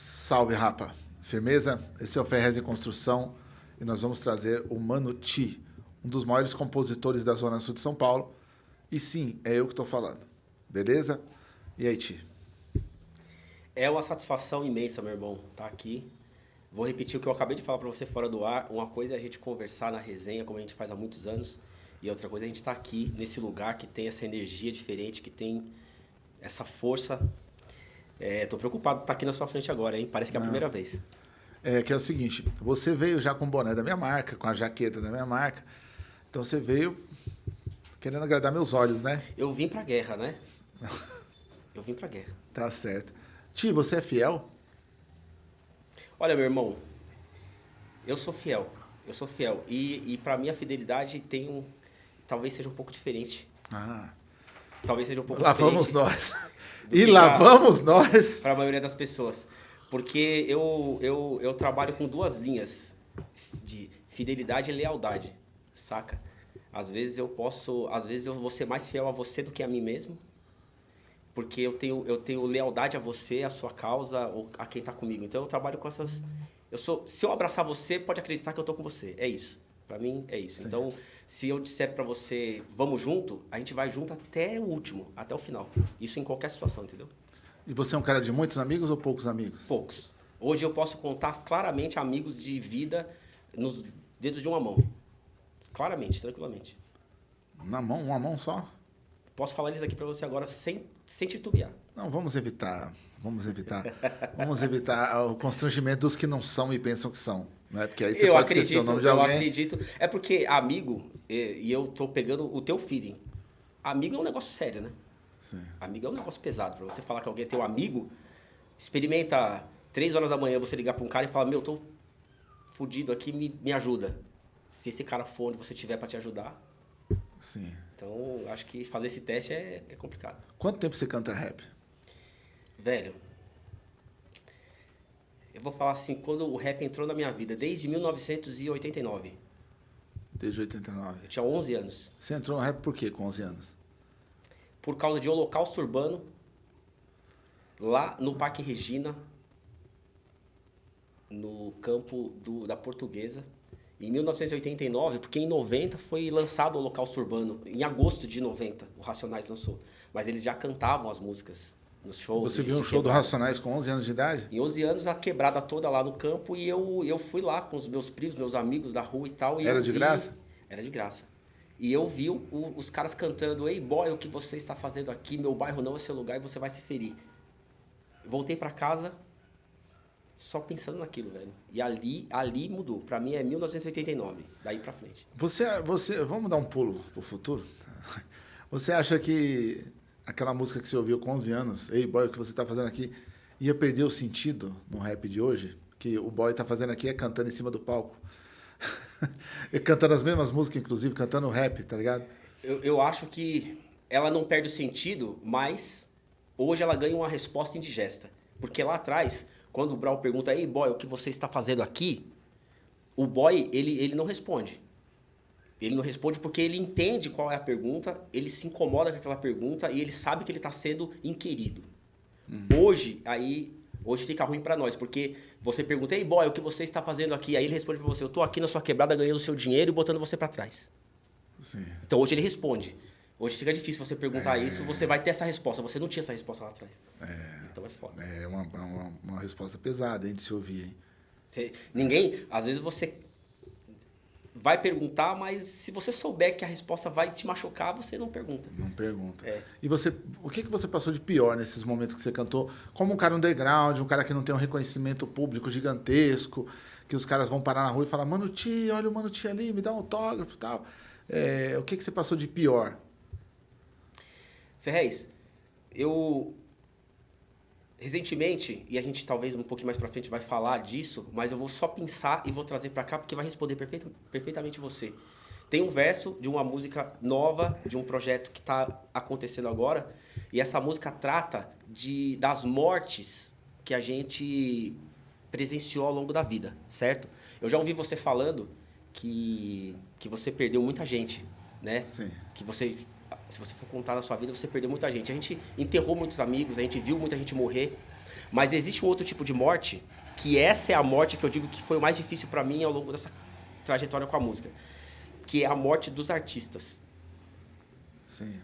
Salve, rapa. Firmeza? Esse é o Ferrez em Construção e nós vamos trazer o Mano Ti, um dos maiores compositores da Zona Sul de São Paulo. E sim, é eu que estou falando. Beleza? E aí, Ti? É uma satisfação imensa, meu irmão, estar tá aqui. Vou repetir o que eu acabei de falar para você fora do ar. Uma coisa é a gente conversar na resenha, como a gente faz há muitos anos. E outra coisa é a gente estar tá aqui, nesse lugar que tem essa energia diferente, que tem essa força é, tô preocupado tá aqui na sua frente agora, hein? Parece que é a Não. primeira vez. É que é o seguinte, você veio já com o boné da minha marca, com a jaqueta da minha marca. Então você veio querendo agradar meus olhos, né? Eu vim pra guerra, né? Eu vim pra guerra. Tá certo. Ti, você é fiel? Olha, meu irmão, eu sou fiel. Eu sou fiel. E, e para mim a fidelidade tem um. Talvez seja um pouco diferente. Ah. Talvez seja um pouco Lá diferente. Lá vamos nós. E lá vamos nós. Para a maioria das pessoas. Porque eu, eu, eu trabalho com duas linhas de fidelidade e lealdade, saca? Às vezes eu posso, às vezes eu vou ser mais fiel a você do que a mim mesmo, porque eu tenho, eu tenho lealdade a você, a sua causa, ou a quem está comigo. Então eu trabalho com essas. Eu sou, se eu abraçar você, pode acreditar que eu tô com você. É isso. Para mim é isso. Sim. Então, se eu disser para você, vamos junto, a gente vai junto até o último, até o final. Isso em qualquer situação, entendeu? E você é um cara de muitos amigos ou poucos amigos? Poucos. Hoje eu posso contar claramente amigos de vida nos dedos de uma mão. Claramente, tranquilamente. Na mão, uma mão só? Posso falar eles aqui para você agora sem, sem titubear. Não, vamos evitar. Vamos evitar. vamos evitar o constrangimento dos que não são e pensam que são. Né? Porque aí você eu pode acredito, esquecer o nome de alguém. Eu acredito. É porque amigo, e, eu tô pegando o teu feeling. Amigo é um negócio sério, né? Sim. Amigo é um negócio pesado. Para você falar que alguém é teu amigo, experimenta três horas da manhã você ligar para um cara e falar, meu, tô fudido aqui, me, me ajuda. Se esse cara for onde você tiver para te ajudar. Sim. Então, acho que fazer esse teste é, é complicado. Quanto tempo você canta rap? Velho, eu vou falar assim, quando o rap entrou na minha vida, desde 1989. Desde 89. Eu tinha 11 anos. Você entrou no rap por quê com 11 anos? Por causa de Holocausto Urbano, lá no Parque Regina, no campo do, da Portuguesa. Em 1989, porque em 90 foi lançado o Holocausto Urbano, em agosto de 90, o Racionais lançou. Mas eles já cantavam as músicas nos shows. Você viu um show do Racionais com 11 anos de idade? Em 11 anos, a quebrada toda lá no campo e eu, eu fui lá com os meus primos, meus amigos da rua e tal. E Era de vi, graça? Era de graça. E eu vi o, os caras cantando, ei boy, o que você está fazendo aqui? Meu bairro não é seu lugar e você vai se ferir. Voltei para casa só pensando naquilo, velho. E ali, ali mudou. Para mim é 1989, daí para frente. Você, você, vamos dar um pulo pro futuro? Você acha que aquela música que você ouviu com 11 anos, Ei Boy, o que você está fazendo aqui, ia perder o sentido no rap de hoje? Que o boy está fazendo aqui é cantando em cima do palco. cantando as mesmas músicas, inclusive, cantando rap, tá ligado? Eu, eu acho que ela não perde o sentido, mas hoje ela ganha uma resposta indigesta. Porque lá atrás, quando o Brau pergunta, ei boy, o que você está fazendo aqui? O boy, ele, ele não responde. Ele não responde porque ele entende qual é a pergunta, ele se incomoda com aquela pergunta e ele sabe que ele está sendo inquirido. Uhum. Hoje, aí, hoje fica ruim para nós, porque você pergunta, ei boy, o que você está fazendo aqui? Aí ele responde para você, eu estou aqui na sua quebrada ganhando seu dinheiro e botando você para trás. Sim. Então hoje ele responde. Hoje fica difícil você perguntar é... isso, você vai ter essa resposta. Você não tinha essa resposta lá atrás. É... Então é foda. É uma, uma, uma resposta pesada hein, de se ouvir. Hein? Você, ninguém, às vezes você vai perguntar, mas se você souber que a resposta vai te machucar, você não pergunta. Não pergunta. É. E você, o que, que você passou de pior nesses momentos que você cantou? Como um cara underground, um cara que não tem um reconhecimento público gigantesco, que os caras vão parar na rua e falar, mano, tia, olha o mano tia ali, me dá um autógrafo e tal. É, o que, que você passou de pior? Ferrez, eu recentemente, e a gente talvez um pouquinho mais para frente vai falar disso, mas eu vou só pensar e vou trazer para cá porque vai responder perfeita, perfeitamente você. Tem um verso de uma música nova, de um projeto que está acontecendo agora, e essa música trata de, das mortes que a gente presenciou ao longo da vida, certo? Eu já ouvi você falando que, que você perdeu muita gente, né? Sim. Que você se você for contar na sua vida, você perdeu muita gente. A gente enterrou muitos amigos, a gente viu muita gente morrer. Mas existe um outro tipo de morte, que essa é a morte que eu digo que foi o mais difícil para mim ao longo dessa trajetória com a música, que é a morte dos artistas. Sim.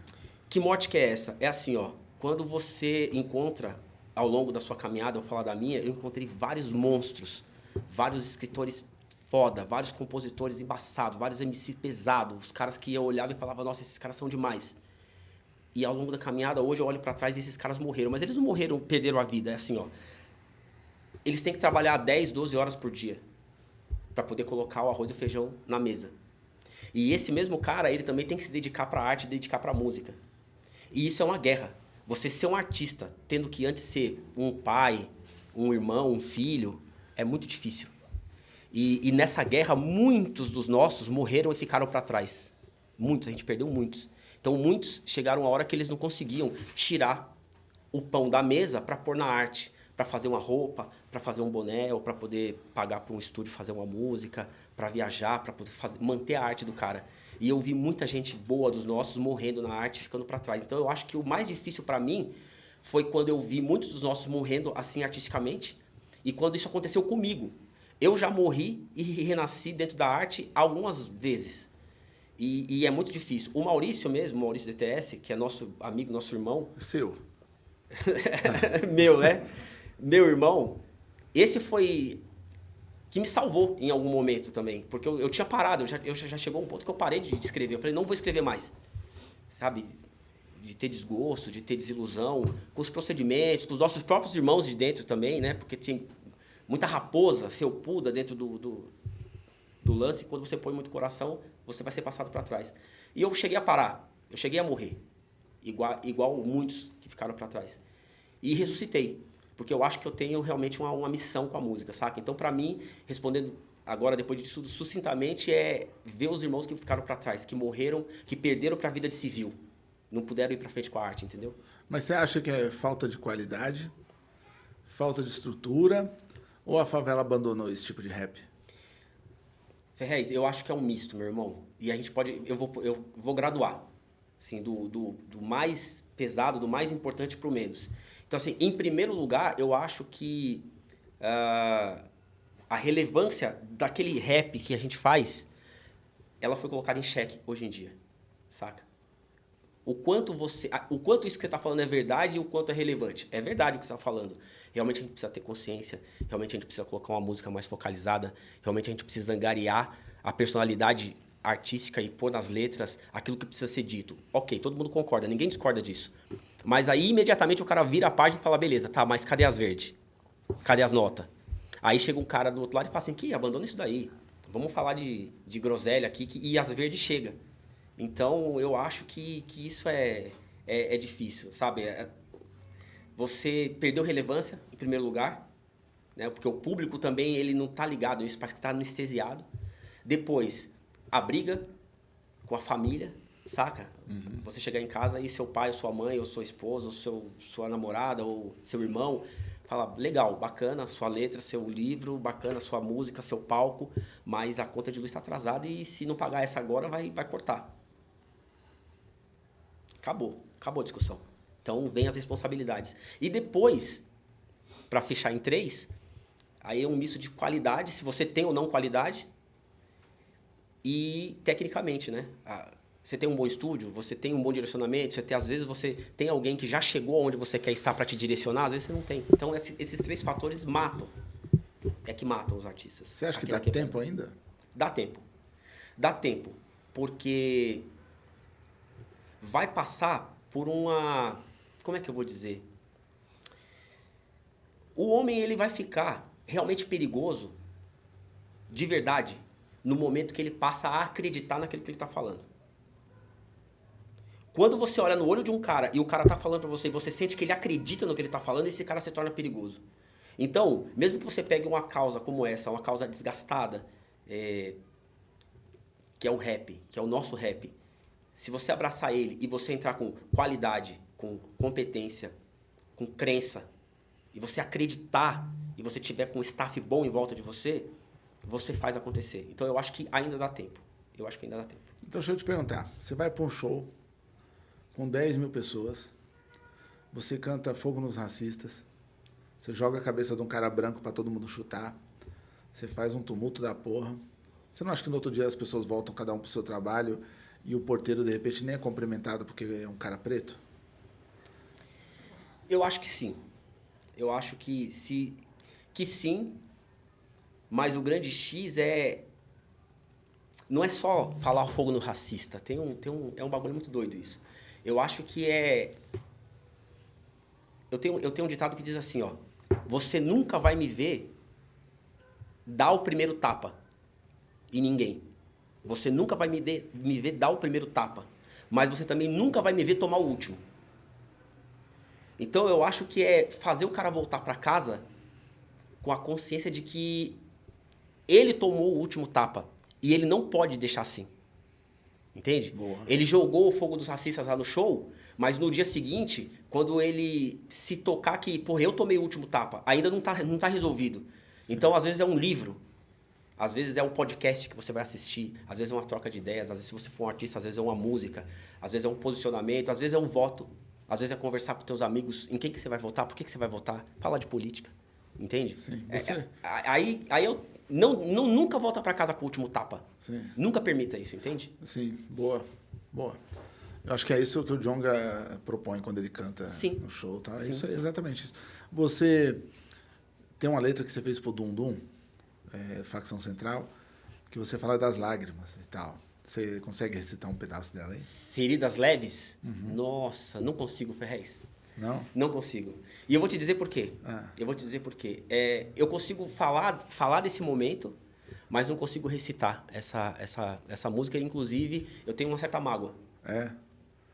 Que morte que é essa? É assim, ó, quando você encontra ao longo da sua caminhada, eu falar da minha, eu encontrei vários monstros, vários escritores foda, vários compositores embaçados, vários MC pesados, os caras que eu olhava e falava, nossa, esses caras são demais. E ao longo da caminhada, hoje eu olho para trás e esses caras morreram. Mas eles não morreram, perderam a vida. É assim, ó. Eles têm que trabalhar 10, 12 horas por dia para poder colocar o arroz e o feijão na mesa. E esse mesmo cara, ele também tem que se dedicar para a arte, dedicar para a música. E isso é uma guerra. Você ser um artista, tendo que antes ser um pai, um irmão, um filho, é muito difícil. E, e nessa guerra, muitos dos nossos morreram e ficaram para trás. Muitos, a gente perdeu muitos. Então, muitos chegaram a hora que eles não conseguiam tirar o pão da mesa para pôr na arte, para fazer uma roupa, para fazer um boné, ou para poder pagar para um estúdio fazer uma música, para viajar, para poder fazer, manter a arte do cara. E eu vi muita gente boa dos nossos morrendo na arte, ficando para trás. Então, eu acho que o mais difícil para mim foi quando eu vi muitos dos nossos morrendo assim artisticamente, e quando isso aconteceu comigo. Eu já morri e renasci dentro da arte algumas vezes. E, e, é muito difícil. O Maurício mesmo, o Maurício DTS, que é nosso amigo, nosso irmão. Seu. Meu, né? Meu irmão, esse foi que me salvou em algum momento também. Porque eu, eu tinha parado, eu já, eu já chegou um ponto que eu parei de, de escrever. Eu falei, não vou escrever mais. Sabe? De ter desgosto, de ter desilusão com os procedimentos, com os nossos próprios irmãos de dentro também, né? Porque tinha muita raposa, felpuda dentro do, do, do lance. Quando você põe muito coração, você vai ser passado para trás. E eu cheguei a parar, eu cheguei a morrer, igual, igual muitos que ficaram para trás. E ressuscitei, porque eu acho que eu tenho realmente uma, uma missão com a música, saca? Então, para mim, respondendo agora, depois disso tudo, sucintamente, é ver os irmãos que ficaram para trás, que morreram, que perderam para a vida de civil. Não puderam ir para frente com a arte, entendeu? Mas você acha que é falta de qualidade, falta de estrutura, ou a favela abandonou esse tipo de rap? Ferrez, eu acho que é um misto, meu irmão. E a gente pode. Eu vou, eu vou graduar. Assim, do, do, do mais pesado, do mais importante para o menos. Então, assim, em primeiro lugar, eu acho que uh, a relevância daquele rap que a gente faz, ela foi colocada em xeque hoje em dia. Saca? O quanto, você, o quanto isso que você está falando é verdade e o quanto é relevante. É verdade o que você está falando. Realmente a gente precisa ter consciência, realmente a gente precisa colocar uma música mais focalizada, realmente a gente precisa angariar a personalidade artística e pôr nas letras aquilo que precisa ser dito. Ok, todo mundo concorda, ninguém discorda disso. Mas aí imediatamente o cara vira a página e fala, beleza, tá, mas cadê as verdes? Cadê as notas? Aí chega um cara do outro lado e fala assim, que abandona isso daí. Vamos falar de, de groselha aqui que, e as verdes chega. Então eu acho que, que isso é, é, é difícil, sabe? É, você perdeu relevância, em primeiro lugar, né? porque o público também ele não está ligado isso, parece que está anestesiado. Depois, a briga com a família, saca? Uhum. Você chegar em casa e seu pai, sua mãe, ou sua esposa, ou seu, sua namorada, ou seu irmão, fala, legal, bacana sua letra, seu livro, bacana sua música, seu palco, mas a conta de luz está atrasada e se não pagar essa agora, vai, vai cortar. Acabou, acabou a discussão. Então, vem as responsabilidades. E depois, para fechar em três, aí é um misto de qualidade, se você tem ou não qualidade, e tecnicamente, né? Você tem um bom estúdio, você tem um bom direcionamento, você tem, às vezes você tem alguém que já chegou onde você quer estar para te direcionar, às vezes você não tem. Então, esses três fatores matam. É que matam os artistas. Você acha que dá tempo ainda? Dá tempo. Dá tempo. Porque vai passar por uma como é que eu vou dizer? O homem ele vai ficar realmente perigoso, de verdade, no momento que ele passa a acreditar naquilo que ele está falando. Quando você olha no olho de um cara e o cara está falando para você e você sente que ele acredita no que ele está falando, esse cara se torna perigoso. Então, mesmo que você pegue uma causa como essa, uma causa desgastada, é, que é o rap, que é o nosso rap, se você abraçar ele e você entrar com qualidade, com competência, com crença, e você acreditar, e você tiver com um staff bom em volta de você, você faz acontecer. Então eu acho que ainda dá tempo. Eu acho que ainda dá tempo. Então deixa eu te perguntar. Você vai para um show com 10 mil pessoas, você canta Fogo nos Racistas, Você joga a cabeça de um cara branco para todo mundo chutar. Você faz um tumulto da porra. Você não acha que no outro dia as pessoas voltam cada um pro seu trabalho e o porteiro, de repente, nem é cumprimentado porque é um cara preto? Eu acho que sim. Eu acho que se que sim, mas o grande X é não é só falar fogo no racista. Tem um, tem um, é um bagulho muito doido isso. Eu acho que é. Eu tenho, eu tenho um ditado que diz assim, ó. Você nunca vai me ver dar o primeiro tapa e ninguém. Você nunca vai me, de, me ver dar o primeiro tapa. Mas você também nunca vai me ver tomar o último. Então eu acho que é fazer o cara voltar para casa com a consciência de que ele tomou o último tapa e ele não pode deixar assim. Entende? Boa. Ele jogou o fogo dos racistas lá no show, mas no dia seguinte, quando ele se tocar que, porra, eu tomei o último tapa, ainda não tá, não tá resolvido. Sim. Então, às vezes é um livro, às vezes é um podcast que você vai assistir, às vezes é uma troca de ideias, às vezes se você for um artista, às vezes é uma música, às vezes é um posicionamento, às vezes é um voto, às vezes é conversar com teus amigos em quem que você vai votar, por que, que você vai votar, falar de política. Entende? Sim. É, Você... é, aí, aí eu não, não, nunca volta para casa com o último tapa. Sim. Nunca permita isso, entende? Sim, boa. Boa. Eu acho que é isso que o Jonga propõe quando ele canta Sim. no show, tá? Sim. Isso é exatamente isso. Você tem uma letra que você fez pro Dum Dum, é, facção central, que você fala das lágrimas e tal. Você consegue recitar um pedaço dela aí? Feridas leves? Nossa, não consigo, Ferrez. Não? Não consigo. E eu vou te dizer por quê. Ah. Eu vou te dizer por quê. É, eu consigo falar, falar desse momento, mas não consigo recitar essa, essa, essa música. Inclusive, eu tenho uma certa mágoa. É.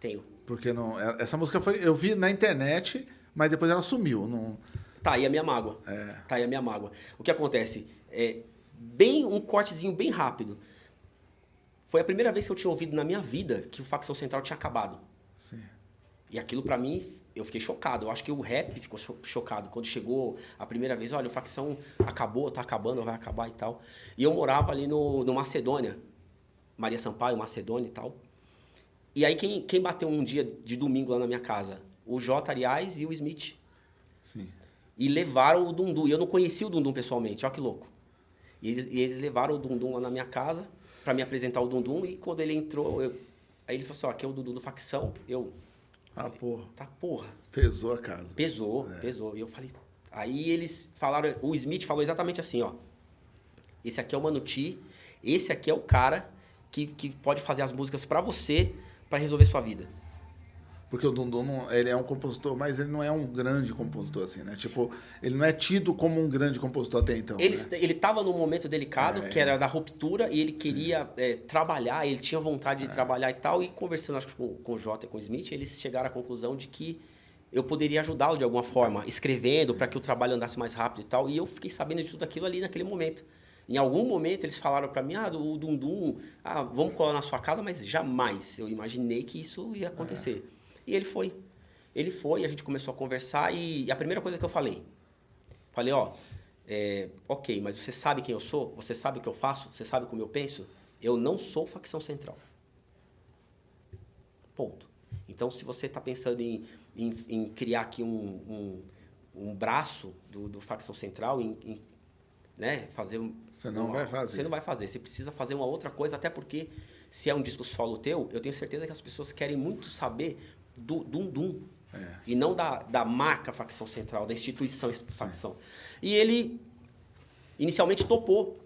Tenho. Porque não. é- Essa música foi. Eu vi na internet, mas depois ela sumiu. Não, Tá aí a minha mágoa. É. Tá aí a minha mágoa. O que acontece? É, bem um cortezinho bem rápido. Foi a primeira vez que eu tinha ouvido na minha vida que o Facção Central tinha acabado. sim. E aquilo pra mim, eu fiquei chocado. Eu acho que o rap ficou cho- chocado quando chegou a primeira vez. Olha, o facção acabou, tá acabando, vai acabar e tal. E eu morava ali no, no Macedônia, Maria Sampaio, Macedônia e tal. E aí quem, quem bateu um dia de domingo lá na minha casa? O J. Arias e o Smith. Sim. E levaram o Dundum. E eu não conhecia o Dundum pessoalmente, olha que louco. E eles, e eles levaram o Dundum lá na minha casa pra me apresentar o Dundum. E quando ele entrou, eu- aí ele falou assim: ó, aqui é o Dundum do facção. Eu, Ah, porra. tá porra. Pesou a casa. Pesou, pesou. E eu falei. Aí eles falaram, o Smith falou exatamente assim, ó. Esse aqui é o Manuti, esse aqui é o cara que, que pode fazer as músicas pra você, pra resolver sua vida. Porque o Dundum, não- ele é um compositor, mas ele não é um grande compositor, assim, né? Tipo, ele não é tido como um grande compositor até então. Ele, né? ele tava num momento delicado, É. que era da ruptura, e ele queria é, trabalhar, ele tinha vontade É. de trabalhar e tal. E conversando acho, que com, com o Jota e com o Smith, eles chegaram à conclusão de que eu poderia ajudá-lo de alguma forma, escrevendo, para que o trabalho andasse mais rápido e tal. E eu fiquei sabendo de tudo aquilo ali naquele momento. Em algum momento eles falaram para mim, ah, o Dundum, ah, vamos colar na sua casa, mas jamais eu imaginei que isso ia acontecer. E ele foi. Ele foi, a gente começou a conversar e, e a primeira coisa que eu falei, falei, ó, é, ok, mas você sabe quem eu sou? Você sabe o que eu faço? Você sabe como eu penso? Eu não sou facção central. Ponto. Então, se você está pensando em, em, em criar aqui um, um, um braço do, do facção central, em, em, né, fazer... um- Você não uma- vai fazer. Você não vai fazer. Você precisa fazer uma outra coisa, até porque se é um disco solo teu, eu tenho certeza que as pessoas querem muito saber do Dum Dum. É. E não da, da marca facção central, da instituição facção. E ele inicialmente topou.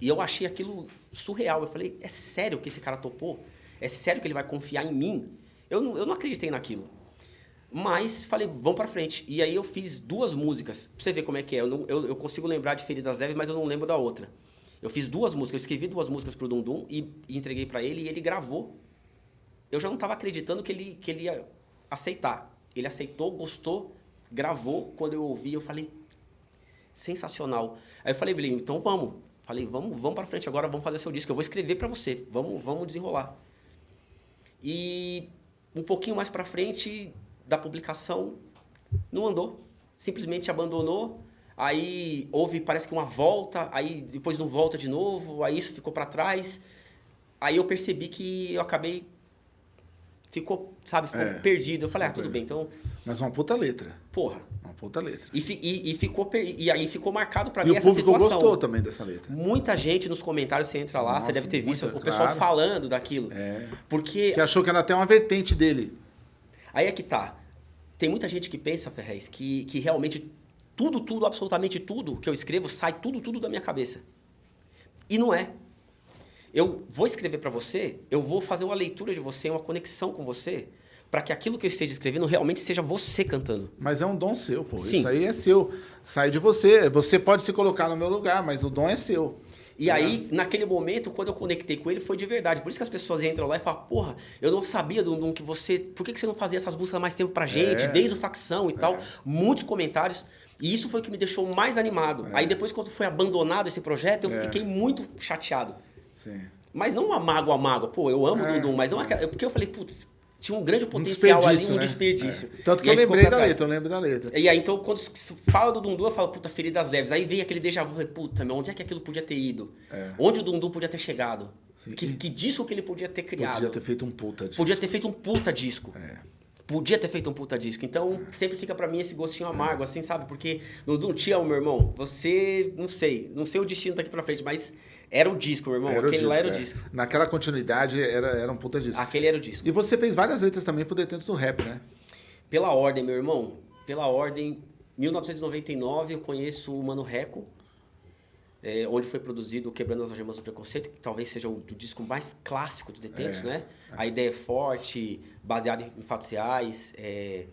E eu achei aquilo surreal. Eu falei, é sério que esse cara topou? É sério que ele vai confiar em mim? Eu não, eu não acreditei naquilo. Mas falei, vamos pra frente. E aí eu fiz duas músicas. Pra você ver como é que é. Eu, não- eu, eu consigo lembrar de Feridas Leves, mas eu não lembro da outra. Eu fiz duas músicas. Eu escrevi duas músicas pro Dum Dum e, e entreguei pra ele e ele gravou. Eu já não estava acreditando que ele, que ele ia aceitar. Ele aceitou, gostou, gravou. Quando eu ouvi, eu falei, sensacional. Aí eu falei, Belinho, então vamos. Falei, vamos, vamos para frente agora, vamos fazer seu disco. Eu vou escrever para você. Vamos, vamos desenrolar. E um pouquinho mais para frente da publicação, não andou. Simplesmente abandonou. Aí houve, parece que uma volta, aí depois não volta de novo, aí isso ficou para trás. Aí eu percebi que eu acabei ficou, sabe, ficou É. perdido. Eu falei, ah, tudo bem, então Mas uma puta letra. Porra. Uma puta letra. E, e- e ficou, per- e aí ficou marcado pra E mim o essa público situação. gostou também dessa letra. Muita gente nos comentários, você entra lá, Nossa, você deve ter visto muita, o pessoal claro. falando daquilo. É. Porque Que achou que era até uma vertente dele. aí é que tá. Tem muita gente que pensa, Ferrez, que, que realmente tudo, tudo, absolutamente tudo que eu escrevo sai tudo, tudo da minha cabeça. E não é. Eu vou escrever pra você, eu vou fazer uma leitura de você, uma conexão com você, pra que aquilo que eu esteja escrevendo realmente seja você cantando. Mas é um dom seu, pô. Sim. Isso aí é seu. Sai de você. Você pode se colocar no meu lugar, mas o dom é seu. E aí, naquele momento, quando eu conectei com ele, foi de verdade. Por isso que as pessoas entram lá e falam, porra, eu não sabia, Dundum, que você. Por que que você não fazia essas músicas há mais tempo pra gente? É. Desde o facção e tal. Muitos comentários. E isso foi o que me deixou mais animado. Aí depois, quando foi abandonado esse projeto, eu É. fiquei muito chateado. Sim. Mas não uma mágoa, mágoa. Pô, eu amo o É. Dundum, mas não aquela. Porque eu falei, putz, tinha um grande potencial ali, um né? desperdício. É. Tanto que eu lembrei da trás. letra, eu lembro da letra. E aí, então, quando fala do Dundu, eu falo, puta, feridas leves. Aí vem aquele déjà vu, eu falei, puta, meu, onde é que aquilo podia ter ido? É. Onde o Dundu podia ter chegado? Sim. Que, que disco que ele podia ter criado? Podia ter feito um puta disso. Podia ter feito um puta disco. É. Podia ter feito um puta disco. Então, sempre fica pra mim esse gostinho amargo, assim, sabe? Porque, Dundu, te amo, meu irmão. Você, não sei, não sei o destino daqui pra frente, mas era o disco, meu irmão. Era o Aquele lá disco, era o é. disco. Naquela continuidade era, era um puta disco. Aquele era o disco. E você fez várias letras também pro Detentos do Rap, né? Pela ordem, meu irmão, pela ordem, 1999 eu conheço o Mano Reco, é, onde foi produzido o Quebrando as Algemas do Preconceito, que talvez seja o, do disco mais clássico do Detentos, É, né? A ideia é forte, baseada em fatos reais, é,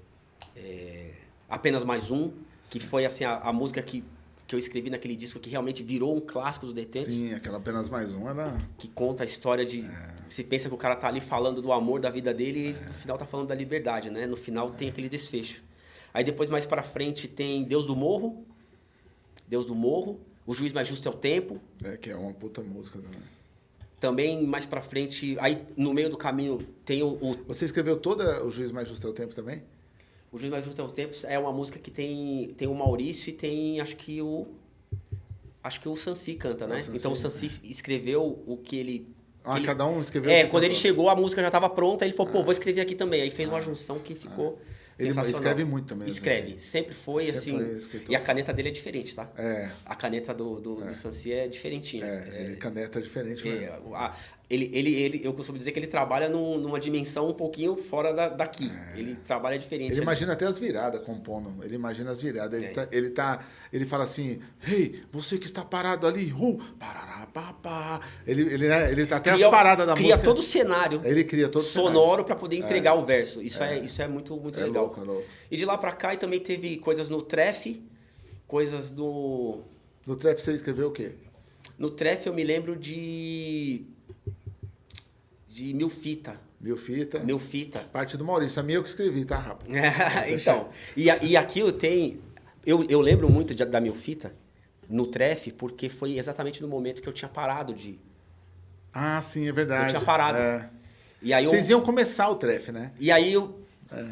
é, apenas mais um, que foi assim a, a música que, que eu escrevi naquele disco que realmente virou um clássico do Detentos Sim, aquela apenas mais um era. que conta a história de. Você pensa que o cara tá ali falando do amor da vida dele e no final tá falando da liberdade, né? No final tem aquele desfecho. Aí depois, mais pra frente, tem Deus do Morro. Deus do Morro. O Juiz Mais Justo é o Tempo. É, que é uma puta música também. Também, mais pra frente, aí no meio do caminho tem o. O, Você escreveu toda o Juiz Mais Justo é o Tempo também? O Juiz Mais Justo é o Tempo é uma música que tem, tem o Maurício e tem, acho que o. Acho que o Sansi canta, É, né? então o Sansi escreveu o que ele. Ah, ele- cada um escreveu. É, quando ele cantou. chegou, a música já estava pronta, ele falou, pô, vou escrever aqui também. Aí fez uma junção que ficou Ele escreve muito também, Escreve, assim. sempre foi, Sempre assim. foi e a caneta dele é diferente, tá? É, A caneta do, do, do Sansi é diferentinha. é, ele caneta diferente mesmo. É, a- ele, ele, ele, eu costumo dizer que ele trabalha num- numa dimensão um pouquinho fora da, daqui. Ele trabalha diferente. É. Ele ali. imagina até as viradas compondo. Ele imagina as viradas. Ele, É. tá, ele tá. Ele fala assim: Hey, você que está parado ali, uh, parará, pá. Ele, ele, né, ele tá até Cria- as paradas da cria música. todo o cenário Ele cria todo o cenário. sonoro para poder entregar o verso. Isso é, isso é muito, muito É legal. louco, é louco. E de lá pra cá e também teve coisas no Tref, coisas no. No trap você escreveu o quê? No Tref eu me lembro de. De Mil Fita. Mil fita. Mil Fita. Parte do Maurício. A minha eu que escrevi, tá, rapaz? então, e, e aquilo tem. Eu, eu lembro muito de- da Mil Fita no Tref, porque foi exatamente no momento que eu tinha parado de. Ah, sim, é verdade. Eu tinha parado. É. E aí eu. Vocês iam começar o trefe, né? E aí eu,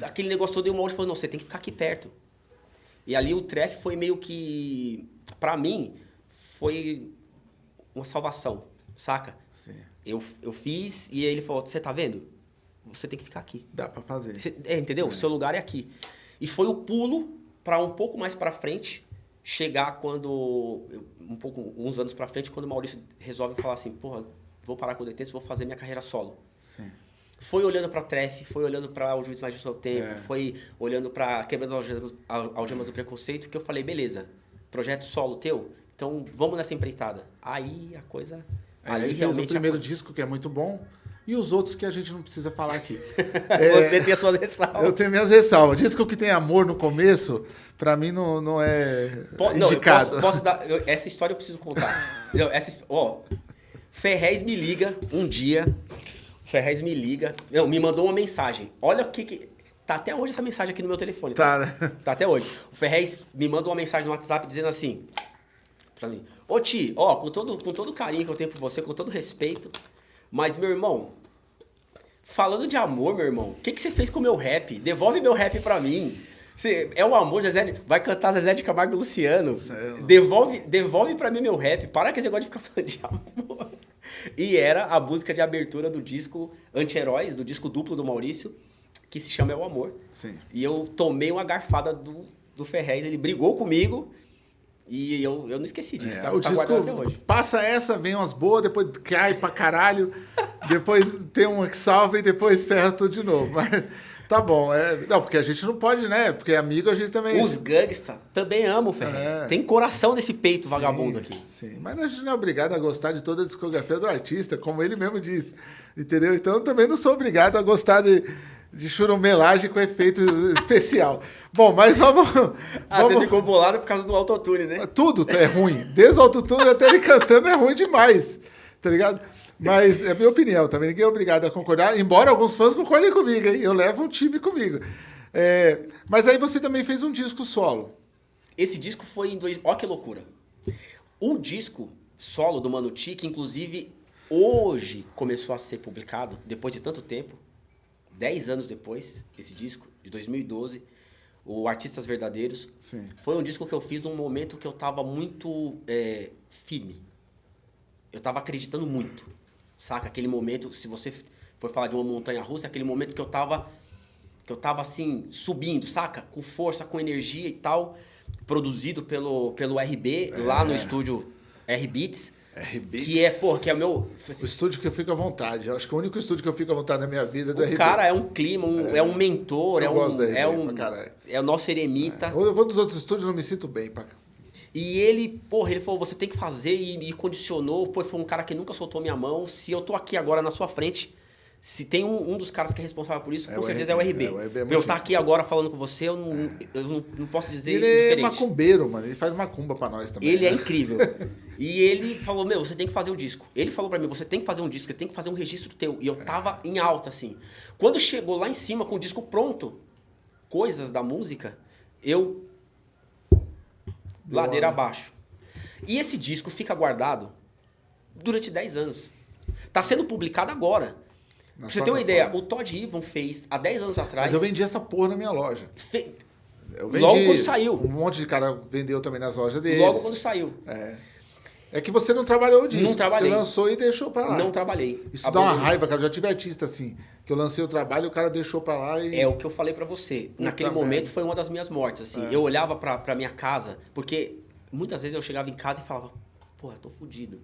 aquele negócio todo, e uma hora falou, não, você tem que ficar aqui perto. E ali o trefe foi meio que, pra mim, foi uma salvação, saca? Eu, eu fiz e ele falou, você tá vendo? Você tem que ficar aqui. Dá pra fazer. Você- é, entendeu? O seu lugar é aqui. E foi o pulo pra um pouco mais pra frente, chegar quando, um pouco, uns anos pra frente, quando o Maurício resolve falar assim, porra, vou parar com o DT, vou fazer minha carreira solo Sim. foi olhando pra Tref, foi olhando pra O Juiz Mais Justo ao Tempo, É. foi olhando pra Quebrando as Algemas, al- algemas do Preconceito, que eu falei, beleza, projeto solo teu, então vamos nessa empreitada. Aí a coisa... É, ali fez o realmente... a primeiro disco, que é muito bom, e os outros que a gente não precisa falar aqui. Você tem as suas ressalvas. Eu tenho minhas ressalvas. Disco que tem amor no começo, pra mim não, não é Po- não, eu indicado. posso, posso dar... eu- essa história eu preciso contar. Não, essa, ó, Ferrez me liga um dia, Ferrez me liga, não, me mandou uma mensagem. Olha o que que... Tá até hoje essa mensagem aqui no meu telefone. Tá, né? Tá até hoje. O Ferrez me manda uma mensagem no WhatsApp dizendo assim pra mim: Ô Ti, ó, com todo, com todo o carinho que eu tenho por você, com todo respeito, mas meu irmão, falando de amor, meu irmão, o que, que você fez com o meu rap? Devolve meu rap pra mim. Você, é o amor, Zezé. Vai cantar Zezé de Camargo e Luciano. Sério? Devolve, devolve pra mim meu rap. Para com esse negócio de ficar falando de amor. E era a música de abertura do disco Anti-Heróis, do disco duplo do Maurício. que se chama É o Amor. Sim. E eu tomei uma garfada do, do Ferrez, ele brigou comigo e eu, eu não esqueci disso. É, tá, o tá disco guardado até hoje. passa essa, vem umas boas, depois cai pra caralho, depois tem uma que salva e depois ferra tudo de novo. Mas tá bom. É, não, porque a gente não pode, né? Porque amigo a gente também. Os gangsta também amam o Ferrez. É. Tem coração nesse peito Sim, vagabundo aqui. Sim, mas a gente não é obrigado a gostar de toda a discografia do artista, como ele mesmo disse. Entendeu? Então eu também não sou obrigado a gostar de, de churumelagem com efeito especial. Bom, mas vamos. Ah, você vamos... ficou bolado por causa do autotune, né? Tudo é ruim. Desde o autotune até ele cantando é ruim demais. Tá ligado? Mas é minha opinião também. Ninguém é obrigado a concordar. Embora alguns fãs concordem comigo, hein? Eu levo um time comigo. É, mas aí você também fez um disco solo. Esse disco foi em dois. Ó que loucura. O disco solo do Mano T, que inclusive hoje começou a ser publicado, depois de tanto tempo, 10 anos depois, esse disco, de 2012, o Artistas Verdadeiros, Sim. foi um disco que eu fiz num momento que eu tava muito é, firme. Eu tava acreditando muito. Saca? Aquele momento, se você for falar de uma montanha russa, é aquele momento que eu tava. Que eu tava assim, subindo, saca? Com força, com energia e tal. Produzido pelo, pelo RB, lá no estúdio R-Beats. R-Beats. Que é, pô, que é o meu. O estúdio que eu fico à vontade. Eu acho que o único estúdio que eu fico à vontade na minha vida é do O RB. cara é um clima, um- é, um mentor, Eu é um. gosto da RB é um. É o nosso eremita. Eu vou dos outros estúdios e não me sinto bem. Pra... E ele, porra, ele falou, você tem que fazer e me condicionou. Pô, foi um cara que nunca soltou minha mão. Se eu tô aqui agora na sua frente, se tem um, um dos caras que é responsável por isso, É com certeza RB, é o RB. é, o RB é eu estar gente aqui agora falando com você, eu não, eu não, não posso dizer Ele isso é diferente. macumbeiro, mano. Ele faz macumba pra nós também. Ele é né? incrível. E ele falou, meu, você tem que fazer o disco. Ele falou pra mim, você tem que fazer um disco, você tem que fazer um registro teu. E eu tava em alta, assim. Quando chegou lá em cima com o disco pronto, coisas da música, eu... Deu ladeira uma- abaixo. E esse disco fica guardado durante 10 anos. Tá sendo publicado agora. Na pra você ter uma ideia, o Todd Ivan fez há 10 anos atrás... Mas eu vendi essa porra na minha loja. fe- Logo quando saiu. Um monte de cara vendeu também nas lojas deles. Logo quando saiu. É. É que você não trabalhou disso. Não trabalhei. Você lançou e deixou pra lá. Não trabalhei. Isso dá uma Abandonei. raiva, cara. Eu já tive artista assim, que eu lancei o trabalho e o cara deixou pra lá e. É o que eu falei pra você. Naquele merda. momento foi uma das minhas mortes, assim. É. Eu olhava pra, pra minha casa, porque muitas vezes eu chegava em casa e falava, porra, tô fudido.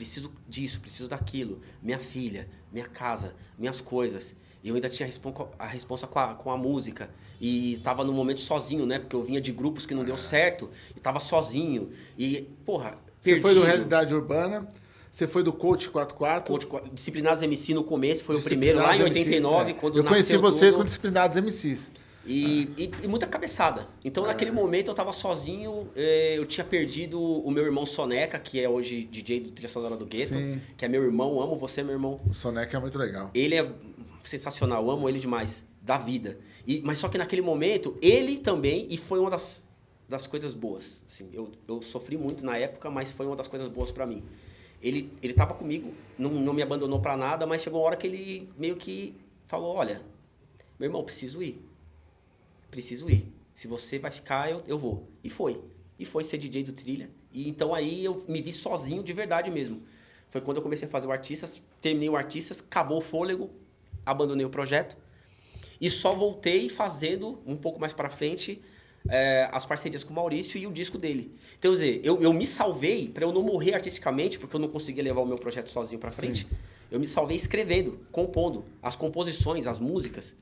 Preciso disso, preciso daquilo. Minha filha, minha casa, minhas coisas. E eu ainda tinha a respon- a responsa com a, com a música. E tava no momento sozinho, né? Porque eu vinha de grupos que não deu certo. E tava sozinho. E, porra, Você perdido. foi do Realidade Urbana, você foi do Coach 44. Coach- Disciplinados MC no começo, foi o primeiro, lá em Disciplinados 89, MCs, é. quando Eu conheci você tudo. com Disciplinados MCs. E, e- e muita cabeçada. Então, naquele momento, eu tava sozinho. eh, Eu tinha perdido o meu irmão Soneca, que é hoje DJ do Trilha Sonora do Gueto. Sim. Que é meu irmão. Amo você, meu irmão. O Soneca é muito legal. Ele é sensacional. Amo ele demais. Da vida. E, mas só que naquele momento, ele também... E foi uma das, das coisas boas. Assim, eu, eu sofri muito na época, mas foi uma das coisas boas pra mim. Ele, ele tava comigo, não, não me abandonou pra nada, mas chegou uma hora que ele meio que falou, olha, meu irmão, preciso ir preciso ir. Se você vai ficar, eu, eu vou. E foi. E foi ser DJ do Trilha. E então aí eu me vi sozinho de verdade mesmo. Foi quando eu comecei a fazer o Artistas, terminei o Artistas, acabou o fôlego, abandonei o projeto. E só voltei fazendo, um pouco mais pra frente, eh, as parcerias com o Maurício e o disco dele. Então, quer dizer, eu, eu me salvei pra eu não morrer artisticamente, porque eu não conseguia levar o meu projeto sozinho pra frente. Eu me salvei escrevendo, compondo. As composições, as músicas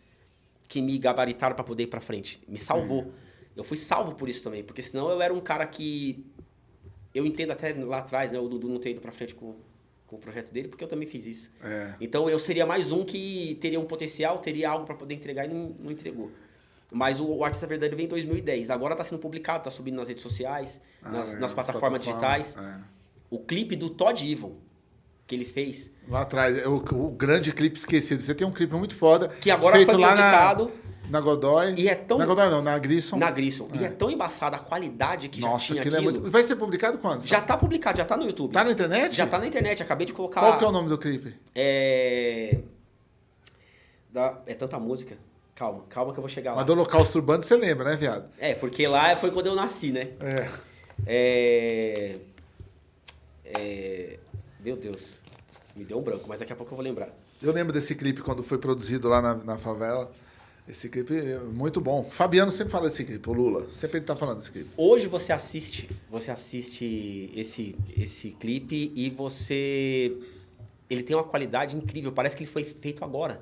que me gabaritaram para poder ir para frente. Me salvou. Eu fui salvo por isso também, porque senão eu era um cara que eu entendo até lá atrás, né, o Dudu não ter ido para frente com, com o projeto dele, porque eu também fiz isso. É. Então eu seria mais um que teria um potencial, teria algo para poder entregar e não, não entregou. Mas o, o Artista Verdadeiro veio em 2010. Agora está sendo publicado, está subindo nas redes sociais, Ah, nas, é, nas plataformas digitais. é. O clipe do Todd Ivan, que ele fez, Lá atrás, é o, o grande clipe esquecido. Você tem um clipe muito foda. que agora feito foi lá publicado na, na Godoy. e é tão Na Godoy não, na Grissom. na Grissom. E é tão embaçada a qualidade que Nossa, já tinha aquilo aquilo. é muito. Vai ser publicado quando? Já tá publicado, já tá no YouTube. Tá na internet? Já tá na internet, acabei de colocar. Qual que é o nome do clipe? É. Da- É tanta música. Calma, calma que eu vou chegar lá. Mas do Holocausto Urbano você lembra, né, viado? É, porque lá foi quando eu nasci, né? É. É. É. Meu Deus. Me deu um branco, mas daqui a pouco eu vou lembrar. Eu lembro desse clipe quando foi produzido lá na, na favela. Esse clipe é muito bom. Fabiano sempre fala desse clipe, o Lula. Sempre ele tá falando desse clipe. Hoje você assiste, você assiste esse, esse clipe e você. Ele tem uma qualidade incrível, parece que ele foi feito agora.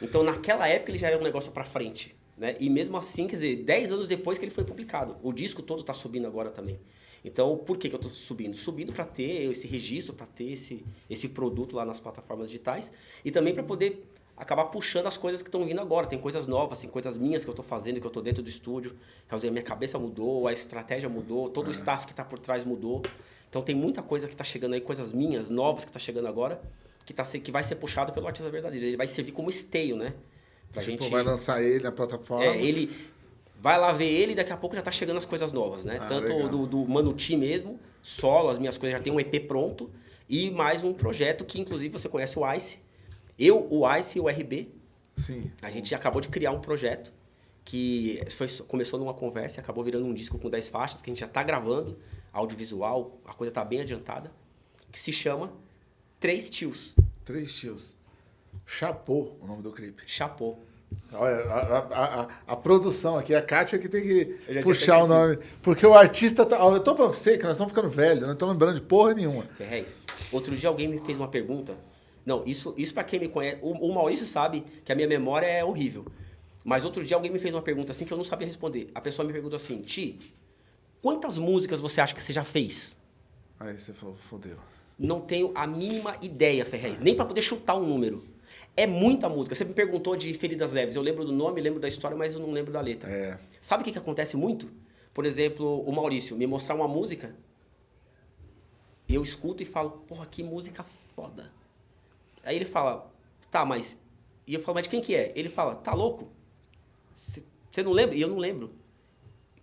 Então naquela época ele já era um negócio pra frente. Né? E mesmo assim, quer dizer, 10 anos depois que ele foi publicado. O disco todo tá subindo agora também. Então, por que, que eu estou subindo? Subindo para ter esse registro, para ter esse, esse produto lá nas plataformas digitais e também para poder acabar puxando as coisas que estão vindo agora. Tem coisas novas, tem coisas minhas que eu estou fazendo, que eu estou dentro do estúdio. A minha cabeça mudou, a estratégia mudou, todo o é. staff que está por trás mudou. Então tem muita coisa que está chegando aí, coisas minhas, novas que está chegando agora, que, tá, que vai ser puxado pelo artista verdadeiro. Ele vai servir como esteio, né? Pra tipo, gente... vai lançar ele na plataforma. É, ele vai lá ver ele e daqui a pouco já tá chegando as coisas novas, né? Ah, Tanto do, do Manuti mesmo, solo, as minhas coisas já tem um EP pronto e mais um projeto que inclusive você conhece o Ice. Eu, o Ice e o RB. Sim. A gente acabou de criar um projeto que foi, começou numa conversa e acabou virando um disco com 10 faixas, que a gente já tá gravando, audiovisual, a coisa tá bem adiantada, que se chama Três Tios. Três Tios. Chapô, o nome do clipe. Chapô. Olha, a, a, a, a, produção aqui, a Kátia que tem que puxar o nome. Porque o artista tá. Eu tô falando pra você que nós estamos ficando velhos, não estamos lembrando de porra nenhuma. Ferrez, outro dia alguém me fez uma pergunta. Não, isso, isso para quem me conhece. O, o Maurício sabe que a minha memória é horrível. Mas outro dia alguém me fez uma pergunta assim que eu não sabia responder. A pessoa me perguntou assim: Ti, quantas músicas você acha que você já fez? Aí você falou: fodeu. Não tenho a mínima ideia, Ferrez, nem para poder chutar um número. É muita música. Você me perguntou de Feridas Leves. Eu lembro do nome, lembro da história, mas eu não lembro da letra. É. Sabe o que, que acontece muito? Por exemplo, o Maurício me mostrar uma música, eu escuto e falo, porra, que música foda. Aí ele fala, tá, mas. E eu falo, mas de quem que é? Ele fala, tá louco? Você não lembra? E eu não lembro.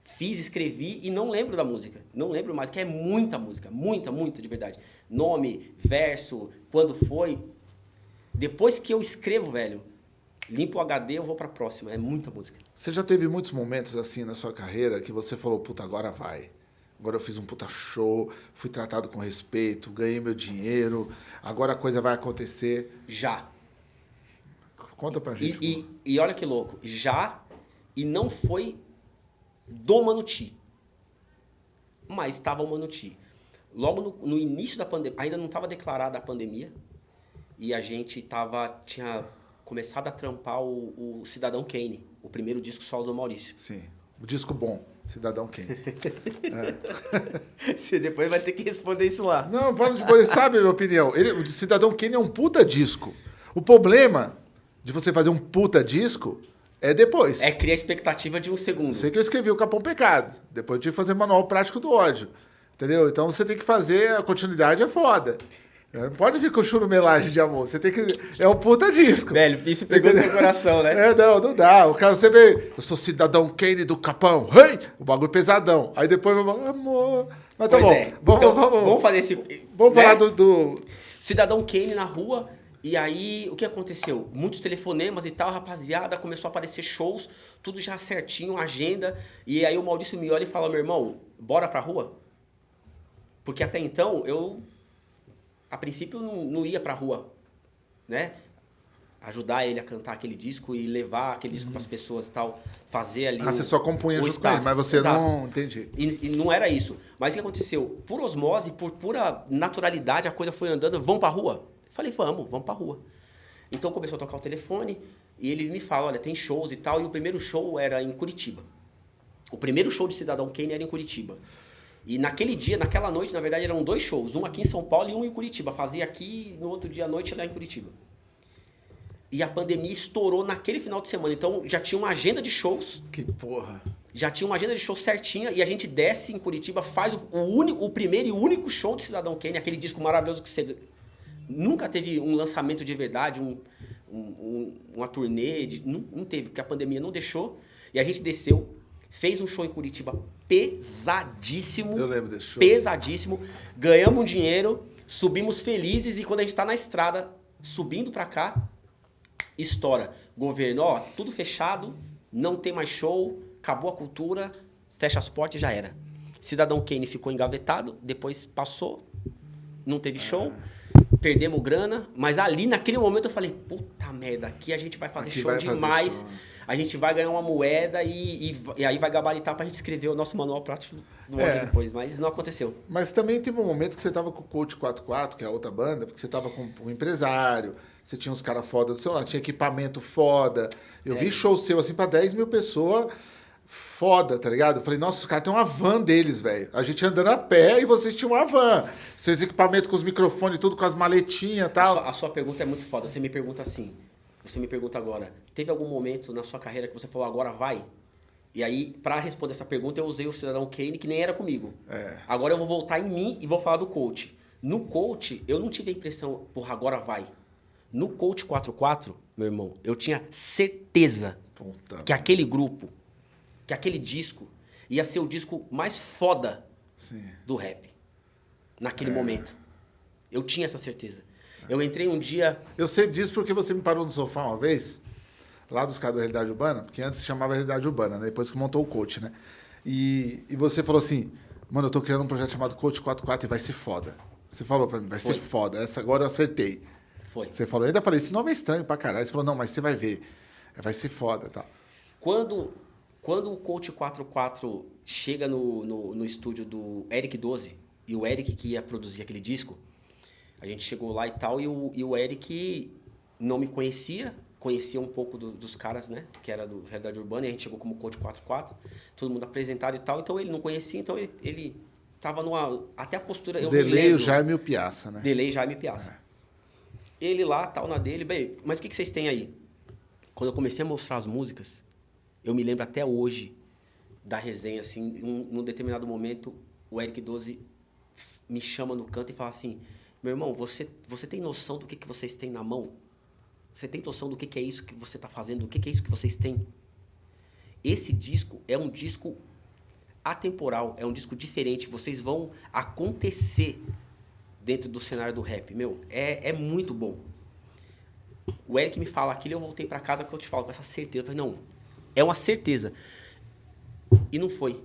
Fiz, escrevi e não lembro da música. Não lembro mais, que é muita música. Muita, muita, de verdade. Nome, verso, quando foi, depois que eu escrevo, velho, limpo o HD, eu vou pra próxima. É muita música. Você já teve muitos momentos assim na sua carreira que você falou, puta, agora vai. Agora eu fiz um puta show, fui tratado com respeito, ganhei meu dinheiro, agora a coisa vai acontecer. Já. Conta pra gente. E, e, e olha que louco, já, e não foi do Manuti, mas estava o Manuti. Logo no, no início da pandemia, ainda não estava declarada a pandemia, e a gente tava, tinha começado a trampar o, o Cidadão Kane, o primeiro disco solo do Maurício. Sim, o disco bom, Cidadão Kane. é. Você depois vai ter que responder isso lá. Não, pode responder, sabe a minha opinião. Ele, o Cidadão Kane é um puta disco. O problema de você fazer um puta disco é depois. É criar expectativa de um segundo. Sei que eu escrevi o Capão Pecado. Depois eu tive que fazer manual prático do ódio. Entendeu? Então você tem que fazer, a continuidade é foda. É, pode vir com churumelagem de amor. Você tem que. É um puta disco. Velho, isso pegou no seu coração, né? É, não, não dá. O cara, você vê, eu sou cidadão Kane do Capão. Hey! O bagulho pesadão. Aí depois, amor. Mas tá pois bom. É. Vamos, então, vamos, vamos, fazer esse. Vamos né? falar do, do. Cidadão Kane na rua. E aí, o que aconteceu? Muitos telefonemas e tal, rapaziada, começou a aparecer shows, tudo já certinho, agenda. E aí o Maurício me olha e fala: meu irmão, bora pra rua? Porque até então eu a princípio não, não ia pra rua, né? Ajudar ele a cantar aquele disco e levar aquele disco uhum. para as pessoas e tal, fazer ali. Ah, o, você só compunha junto staff. com ele, mas você Exato. não. Entendi. E, e, não era isso. Mas o que aconteceu? Por osmose, por pura naturalidade, a coisa foi andando. Vamos pra rua? Eu falei, vamos, vamos pra rua. Então começou a tocar o telefone e ele me fala: olha, tem shows e tal. E o primeiro show era em Curitiba. O primeiro show de Cidadão Kane era em Curitiba. E naquele dia, naquela noite, na verdade, eram dois shows. Um aqui em São Paulo e um em Curitiba. Fazia aqui no outro dia à noite lá em Curitiba. E a pandemia estourou naquele final de semana. Então já tinha uma agenda de shows. Que porra. Já tinha uma agenda de shows certinha e a gente desce em Curitiba, faz o, único, o primeiro e único show de Cidadão Kane, aquele disco maravilhoso que você nunca teve um lançamento de verdade, um, um, uma turnê, de, não, não teve, porque a pandemia não deixou. E a gente desceu, fez um show em Curitiba pesadíssimo. Eu lembro desse show. Pesadíssimo. Ganhamos dinheiro, subimos felizes e quando a gente está na estrada, subindo para cá, estoura. Governo, ó, tudo fechado, não tem mais show, acabou a cultura, fecha as portas e já era. Cidadão Kane ficou engavetado, depois passou, não teve show, perdemos grana, mas ali naquele momento eu falei, puta merda, aqui a gente vai fazer aqui show vai demais. Fazer show. a gente vai ganhar uma moeda e, e, e aí vai gabaritar pra gente escrever o nosso manual prático do é. depois. Mas não aconteceu. Mas também teve um momento que você tava com o Coach 44, que é a outra banda, porque você tava com um empresário, você tinha uns caras foda do seu lado, tinha equipamento foda. Eu é. vi show seu assim pra 10 mil pessoas foda, tá ligado? Eu falei, nossa, os caras têm uma van deles, velho. A gente andando a pé e vocês tinham uma van. Seus equipamentos com os microfones, tudo com as maletinhas e tal. A sua, a sua, pergunta é muito foda. Você me pergunta assim. Você me pergunta agora. Teve algum momento na sua carreira que você falou, agora vai? E aí, para responder essa pergunta, eu usei o cidadão Kane, que nem era comigo. É. Agora eu vou voltar em mim e vou falar do coach. No coach, eu não tive a impressão, porra, agora vai. No coach 44, meu irmão, eu tinha certeza Puta que aquele grupo que aquele disco ia ser o disco mais foda Sim. do rap. Naquele é. momento. Eu tinha essa certeza. Eu entrei um dia. Eu sei disso porque você me parou no sofá uma vez, lá dos caras da Realidade Urbana, porque antes se chamava Realidade Urbana, né? depois que montou o coach, né? E, e você falou assim: mano, eu tô criando um projeto chamado Coach 44 e vai ser foda. Você falou pra mim, vai Foi. ser foda. Essa agora eu acertei. Foi. Você falou, eu ainda falei, esse nome é estranho pra caralho. Você falou, não, mas você vai ver. Vai ser foda tal. Quando quando o Coach 44 chega no, no, no estúdio do Eric 12, e o Eric que ia produzir aquele disco, a gente chegou lá e tal, e o, e o Eric não me conhecia, conhecia um pouco do, dos caras, né? Que era do Realidade Urbana, e a gente chegou como Coach 44, todo mundo apresentado e tal, então ele não conhecia, então ele, ele tava numa. Até a postura. Eu Delay o Jaime Piaça, né? Delay Jaime Piaça. É. Ele lá, tal, na dele, bem, mas o que, que vocês têm aí? Quando eu comecei a mostrar as músicas, eu me lembro até hoje da resenha, assim, um, num determinado momento, o Eric 12 me chama no canto e fala assim: Meu irmão, você, você tem noção do que, que vocês têm na mão? Você tem noção do que, que é isso que você está fazendo? Do que, que é isso que vocês têm? Esse disco é um disco atemporal, é um disco diferente. Vocês vão acontecer dentro do cenário do rap. Meu, é, é muito bom. O Eric me fala aquilo eu voltei para casa que eu te falo com essa certeza. Eu falei, não, é uma certeza. E não foi.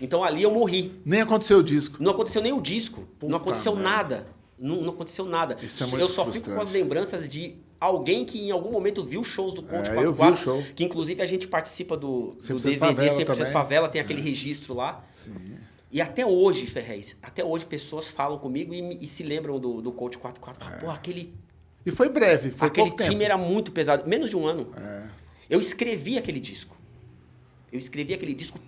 Então ali eu morri. Nem aconteceu o disco. Não aconteceu nem o disco. Puta não aconteceu merda. nada. Não, não, aconteceu nada. Isso é muito eu só frustrante. fico com as lembranças de alguém que em algum momento viu shows do Conte é, 44, show. que inclusive a gente participa do, do DVD Favela 100% também. Favela, tem Sim. aquele registro lá. Sim. E até hoje, Ferrez, até hoje pessoas falam comigo e, e se lembram do, do Coach 44. É. Pô, aquele... E foi breve, foi Aquele time tempo. era muito pesado, menos de um ano. É. Eu escrevi aquele disco. Eu escrevi aquele disco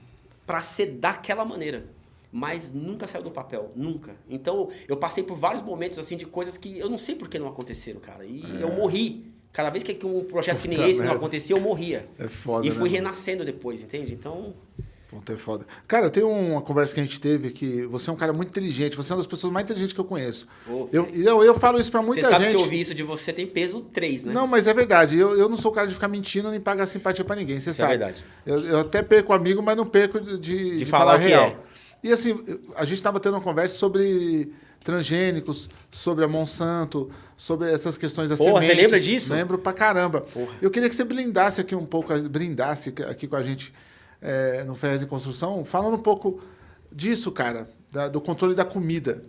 para ser daquela maneira, mas nunca saiu do papel, nunca. Então eu passei por vários momentos assim de coisas que eu não sei por que não aconteceram, cara. E é. eu morri. Cada vez que um projeto Puta que nem esse merda. não acontecia, eu morria. É foda, E fui né? renascendo depois, entende? Então Puta, é foda. Cara, tem uma conversa que a gente teve que você é um cara muito inteligente, você é uma das pessoas mais inteligentes que eu conheço. Oh, eu, eu, eu falo isso pra muita você sabe gente. que eu ouvi isso de você tem peso 3, né? Não, mas é verdade. Eu, eu não sou o cara de ficar mentindo nem pagar simpatia pra ninguém, você isso sabe. É verdade. Eu, eu até perco amigo, mas não perco de, de, de falar, falar real. É. E assim, a gente tava tendo uma conversa sobre transgênicos, sobre a Monsanto, sobre essas questões da Porra, sementes. você lembra disso? Lembro pra caramba. Porra. Eu queria que você blindasse aqui um pouco, brindasse aqui com a gente é, no Ferrez em Construção, falando um pouco disso, cara, da, do controle da comida.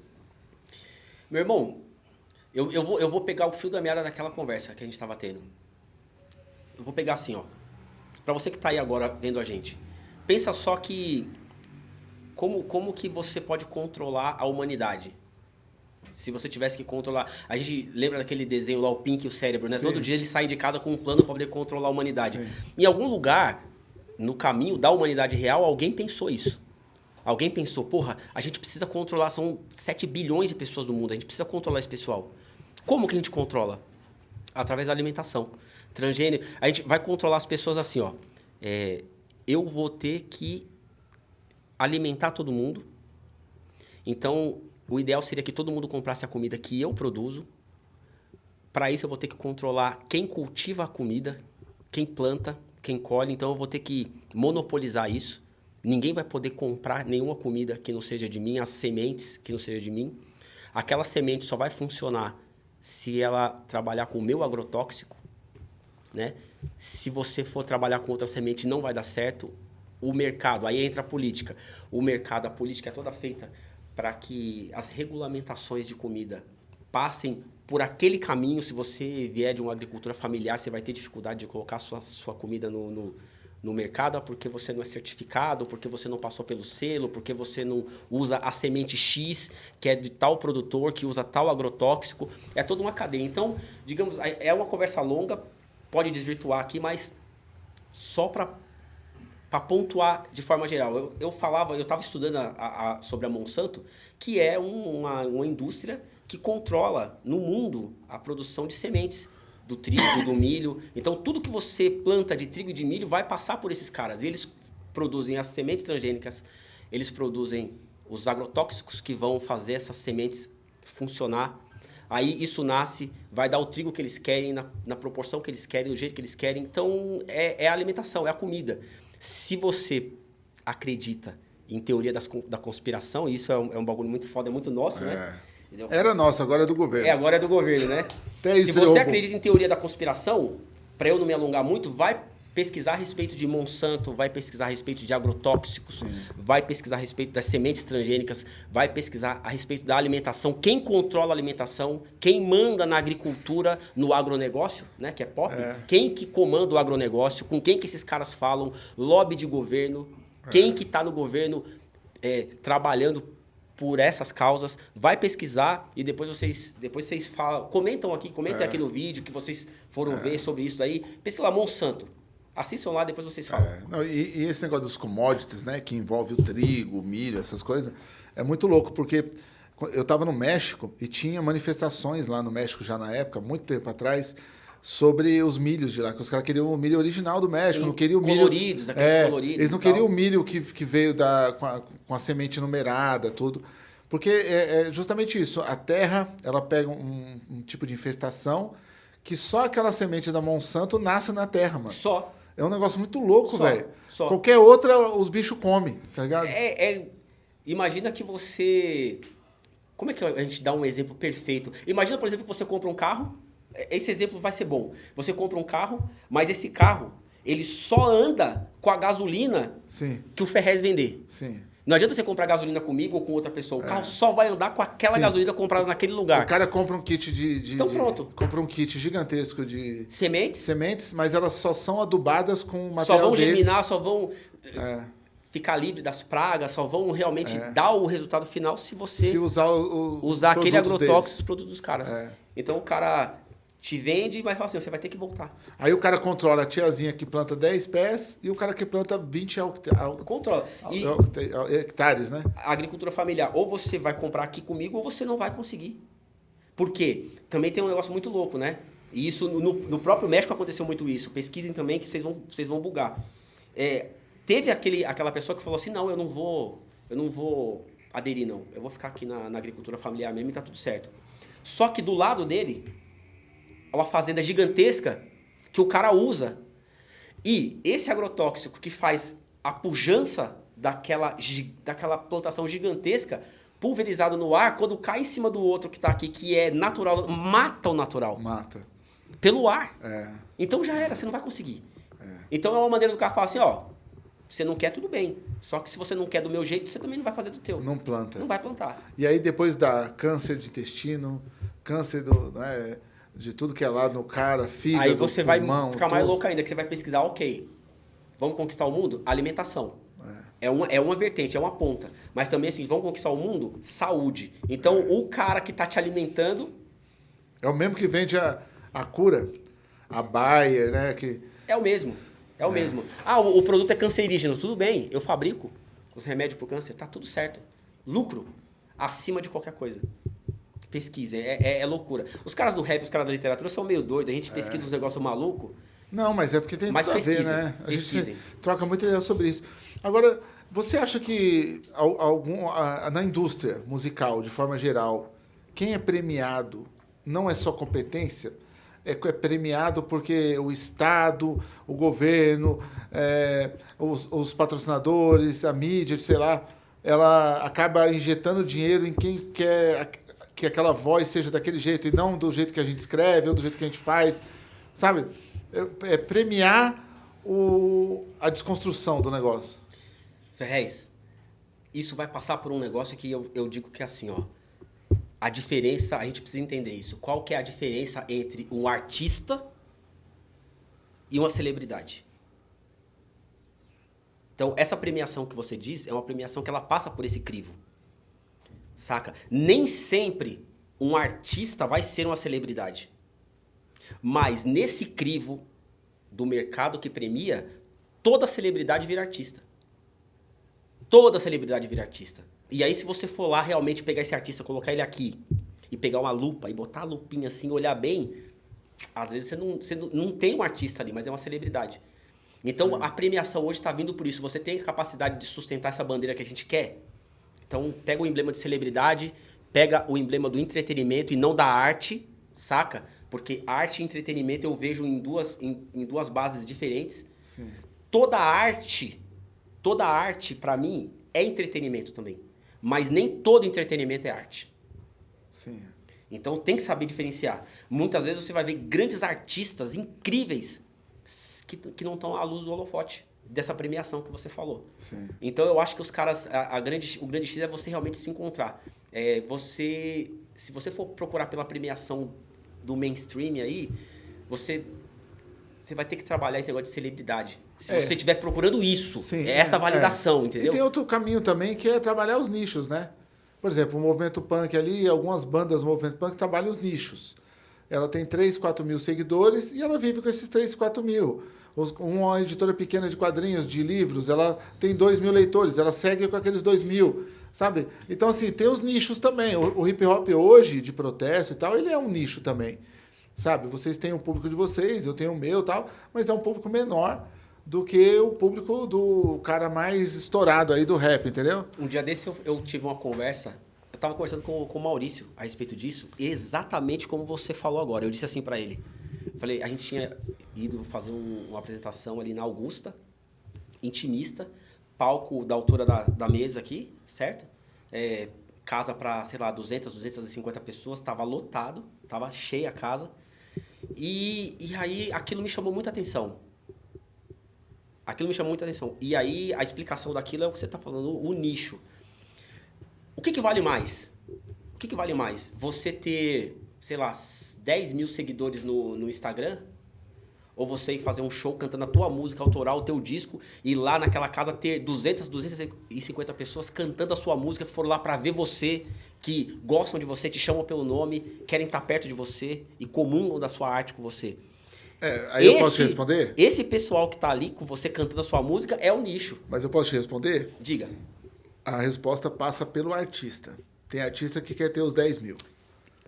Meu irmão, eu, eu, vou, eu vou pegar o fio da meada daquela conversa que a gente estava tendo. Eu vou pegar assim, ó. Para você que está aí agora vendo a gente. Pensa só que como, como que você pode controlar a humanidade? Se você tivesse que controlar. A gente lembra daquele desenho lá, o Pink e o cérebro, né? Sim. Todo dia eles saem de casa com um plano para poder controlar a humanidade. Sim. Em algum lugar, no caminho da humanidade real, alguém pensou isso. Alguém pensou, porra, a gente precisa controlar, são 7 bilhões de pessoas no mundo, a gente precisa controlar esse pessoal. Como que a gente controla? Através da alimentação. Transgênero. A gente vai controlar as pessoas assim, ó. É, eu vou ter que alimentar todo mundo. Então, o ideal seria que todo mundo comprasse a comida que eu produzo. Para isso, eu vou ter que controlar quem cultiva a comida, quem planta, quem colhe. Então, eu vou ter que monopolizar isso. Ninguém vai poder comprar nenhuma comida que não seja de mim, as sementes que não seja de mim. Aquela semente só vai funcionar se ela trabalhar com o meu agrotóxico, né? Se você for trabalhar com outra semente, não vai dar certo. O mercado, aí entra a política. O mercado, a política é toda feita para que as regulamentações de comida passem por aquele caminho, se você vier de uma agricultura familiar, você vai ter dificuldade de colocar sua, sua comida no, no, no mercado porque você não é certificado, porque você não passou pelo selo, porque você não usa a semente X, que é de tal produtor, que usa tal agrotóxico. É toda uma cadeia. Então, digamos, é, é uma conversa longa, pode desvirtuar aqui, mas só para para pontuar de forma geral. Eu, eu falava, eu estava estudando a, a, sobre a Monsanto, que é um, uma, uma indústria que controla no mundo a produção de sementes do trigo, do milho. Então, tudo que você planta de trigo e de milho vai passar por esses caras. E eles produzem as sementes transgênicas, eles produzem os agrotóxicos que vão fazer essas sementes funcionar. Aí isso nasce, vai dar o trigo que eles querem, na, na proporção que eles querem, do jeito que eles querem. Então, é, é a alimentação, é a comida. Se você acredita em teoria das, da conspiração, isso é um, é um bagulho muito foda, é muito nosso, é. né? Entendeu? Era nosso, agora é do governo. É, agora é do governo, né? Se você acredita em teoria da conspiração, para eu não me alongar muito, vai pesquisar a respeito de Monsanto, vai pesquisar a respeito de agrotóxicos, Sim. vai pesquisar a respeito das sementes transgênicas, vai pesquisar a respeito da alimentação, quem controla a alimentação, quem manda na agricultura, no agronegócio, né, que é pop, é. quem que comanda o agronegócio, com quem que esses caras falam, lobby de governo, é. quem que está no governo é, trabalhando por essas causas, vai pesquisar e depois vocês depois vocês falam, comentam aqui, comentem é. aqui no vídeo que vocês foram é. ver sobre isso aí. Pesquisa lá Monsanto. Assistam lá, depois vocês falam. É. Não, e, e, esse negócio dos commodities, né, que envolve o trigo, o milho, essas coisas, é muito louco, porque eu estava no México e tinha manifestações lá no México já na época, muito tempo atrás, sobre os milhos de lá, que os caras queriam o milho original do México, Sim, não queriam o milho... Coloridos, aqueles é, coloridos. Eles não queriam o milho que, que veio da, com, a, com a semente numerada, tudo. Porque é, é, justamente isso, a terra, ela pega um, um, tipo de infestação que só aquela semente da Monsanto nasce na terra, mano. Só. É um negócio muito louco, velho. Qualquer outra, os bichos comem, tá ligado? É, é, imagina que você... Como é que a gente dá um exemplo perfeito? Imagina, por exemplo, que você compra um carro, esse exemplo vai ser bom. Você compra um carro, mas esse carro, ele só anda com a gasolina Sim. que o Ferrez vender. Sim. Não adianta você comprar gasolina comigo ou com outra pessoa. O é. carro só vai andar com aquela Sim. gasolina comprada naquele lugar. O cara compra um kit de, de Então de, pronto. Compra um kit gigantesco de... Sementes? Sementes, mas elas só são adubadas com material Só vão deles. germinar, só vão... É. Ficar livre das pragas, só vão realmente é. dar o resultado final se você se usar, o, o usar aquele agrotóxico, os produtos dos caras. É. Então o cara te vende, mas fala assim, você vai ter que voltar. Aí o cara controla a tiazinha que planta 10 pés e o cara que planta 20 controla. E hectares, né? A agricultura familiar, ou você vai comprar aqui comigo ou você não vai conseguir. Por quê? Também tem um negócio muito louco, né? E isso no, no próprio México aconteceu muito isso. Pesquisem também que vocês vão, vocês vão bugar. É, teve aquele, aquela pessoa que falou assim, não, eu não vou, eu não vou aderir, não. Eu vou ficar aqui na, na agricultura familiar mesmo e tá tudo certo. Só que do lado dele é uma fazenda gigantesca que o cara usa. E esse agrotóxico que faz a pujança daquela, daquela plantação gigantesca, pulverizado no ar, quando cai em cima do outro que está aqui, que é natural, mata o natural. Mata. Pelo ar. É. Então já era, você não vai conseguir. É. Então é uma maneira do cara falar assim, ó, você não quer, tudo bem. Só que se você não quer do meu jeito, você também não vai fazer do teu. Não planta. Não vai plantar. E aí depois dá câncer de intestino, câncer do... Né, de tudo que é lá no cara, fígado, Aí você pulmão, vai ficar mais louco ainda, que você vai pesquisar, ok, vamos conquistar o mundo? Alimentação. É. é uma, é uma vertente, é uma ponta. Mas também, assim, vamos conquistar o mundo? Saúde. Então, é. o cara que está te alimentando... É o mesmo que vende a, a cura, a Bayer, né? Que... É o mesmo, é o é. mesmo. Ah, o, o produto é cancerígeno, tudo bem, eu fabrico os remédios para o câncer, tá tudo certo. Lucro acima de qualquer coisa. Pesquisem, é, é, é, loucura. Os caras do rap, os caras da literatura são meio doidos, a gente é. pesquisa uns negócios malucos. Não, mas é porque tem mas tudo pesquisem, a ver, né? A pesquisem. gente troca muita ideia sobre isso. Agora, você acha que algum, na indústria musical, de forma geral, quem é premiado não é só competência? É, é premiado porque o Estado, o governo, é, os, os patrocinadores, a mídia, sei lá, ela acaba injetando dinheiro em quem quer que aquela voz seja daquele jeito e não do jeito que a gente escreve ou do jeito que a gente faz, sabe? É, é premiar o, a desconstrução do negócio. Ferrez, isso vai passar por um negócio que eu, eu digo que é assim, ó. a diferença, a gente precisa entender isso. Qual que é a diferença entre um artista e uma celebridade? Então, essa premiação que você diz é uma premiação que ela passa por esse crivo. Saca? Nem sempre um artista vai ser uma celebridade. Mas nesse crivo do mercado que premia, toda celebridade vira artista. Toda celebridade vira artista. E aí, se você for lá realmente pegar esse artista, colocar ele aqui, e pegar uma lupa e botar a lupinha assim, olhar bem, às vezes você não, você não tem um artista ali, mas é uma celebridade. Então, Sim. a premiação hoje está vindo por isso. Você tem a capacidade de sustentar essa bandeira que a gente quer? Então, pega o emblema de celebridade, pega o emblema do entretenimento e não da arte, saca? Porque arte e entretenimento eu vejo em duas, em, em duas bases diferentes. Sim. Toda arte, toda arte, para mim, é entretenimento também. Mas nem todo entretenimento é arte. Sim. Então tem que saber diferenciar. Muitas vezes você vai ver grandes artistas incríveis que, que não estão à luz do holofote dessa premiação que você falou. Sim. Então eu acho que os caras, a, a, grande, o grande X é você realmente se encontrar. É, você, se você for procurar pela premiação do mainstream aí, você, você vai ter que trabalhar esse negócio de celebridade. Se é. você estiver procurando isso, Sim, é essa validação, é. entendeu? E tem outro caminho também que é trabalhar os nichos, né? Por exemplo, o movimento punk ali, algumas bandas do movimento punk trabalham os nichos. Ela tem 3, 4 mil seguidores e ela vive com esses 3, 4 mil uma editora pequena de quadrinhos, de livros, ela tem 2 mil leitores, ela segue com aqueles 2 mil, sabe? Então, assim, tem os nichos também. O, o hip hop hoje, de protesto e tal, ele é um nicho também, sabe? Vocês têm o público de vocês, eu tenho o meu tal, mas é um público menor do que o público do cara mais estourado aí do rap, entendeu? Um dia desse eu, eu tive uma conversa, eu estava conversando com, com o Maurício a respeito disso, exatamente como você falou agora. Eu disse assim para ele, Falei, a gente tinha ido fazer um, uma apresentação ali na Augusta, intimista, palco da altura da, da mesa aqui, certo? É, casa para, sei lá, 200, 250 pessoas, estava lotado, estava cheia a casa. E, e aí aquilo me chamou muita atenção. Aquilo me chamou muita atenção. E aí a explicação daquilo é o que você está falando, o nicho. O que, que vale mais? O que, que vale mais? Você ter sei lá, 10 mil seguidores no, no Instagram, ou você ir fazer um show cantando a tua música autoral, o teu disco, e lá naquela casa ter 200, 250 pessoas cantando a sua música, que foram lá para ver você, que gostam de você, te chamam pelo nome, querem estar perto de você e comungam da sua arte com você. É, aí esse, eu posso te responder? Esse pessoal que está ali com você cantando a sua música é o nicho. Mas eu posso te responder? Diga. A resposta passa pelo artista. Tem artista que quer ter os 10 mil.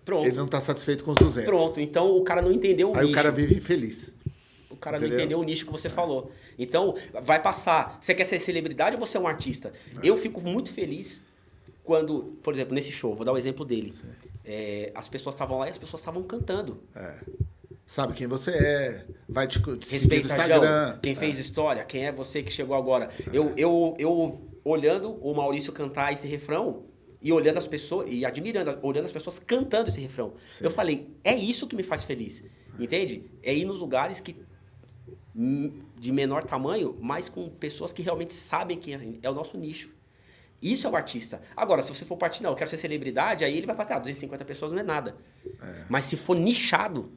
Pronto. Ele não está satisfeito com os 200. Pronto, então o cara não entendeu o Aí nicho. o cara vive infeliz. O cara Entendeu? não entendeu o nicho que você é. falou. Então, vai passar. Você quer ser celebridade ou você é um artista? É. Eu fico muito feliz quando, por exemplo, nesse show, vou dar o um exemplo dele. É, as pessoas estavam lá e as pessoas estavam cantando. É. Sabe quem você é, vai te, te seguir no Instagram. quem fez é. história, quem é você que chegou agora. Eu, eu, eu, olhando o Maurício cantar esse refrão, e olhando as pessoas, e admirando, olhando as pessoas cantando esse refrão. Sim. Eu falei, é isso que me faz feliz. Entende? É ir nos lugares que de menor tamanho, mas com pessoas que realmente sabem quem é, é o nosso nicho. Isso é o artista. Agora, se você for partir, não, eu quero ser celebridade, aí ele vai fazer, ah, 250 pessoas não é nada. É. Mas se for nichado,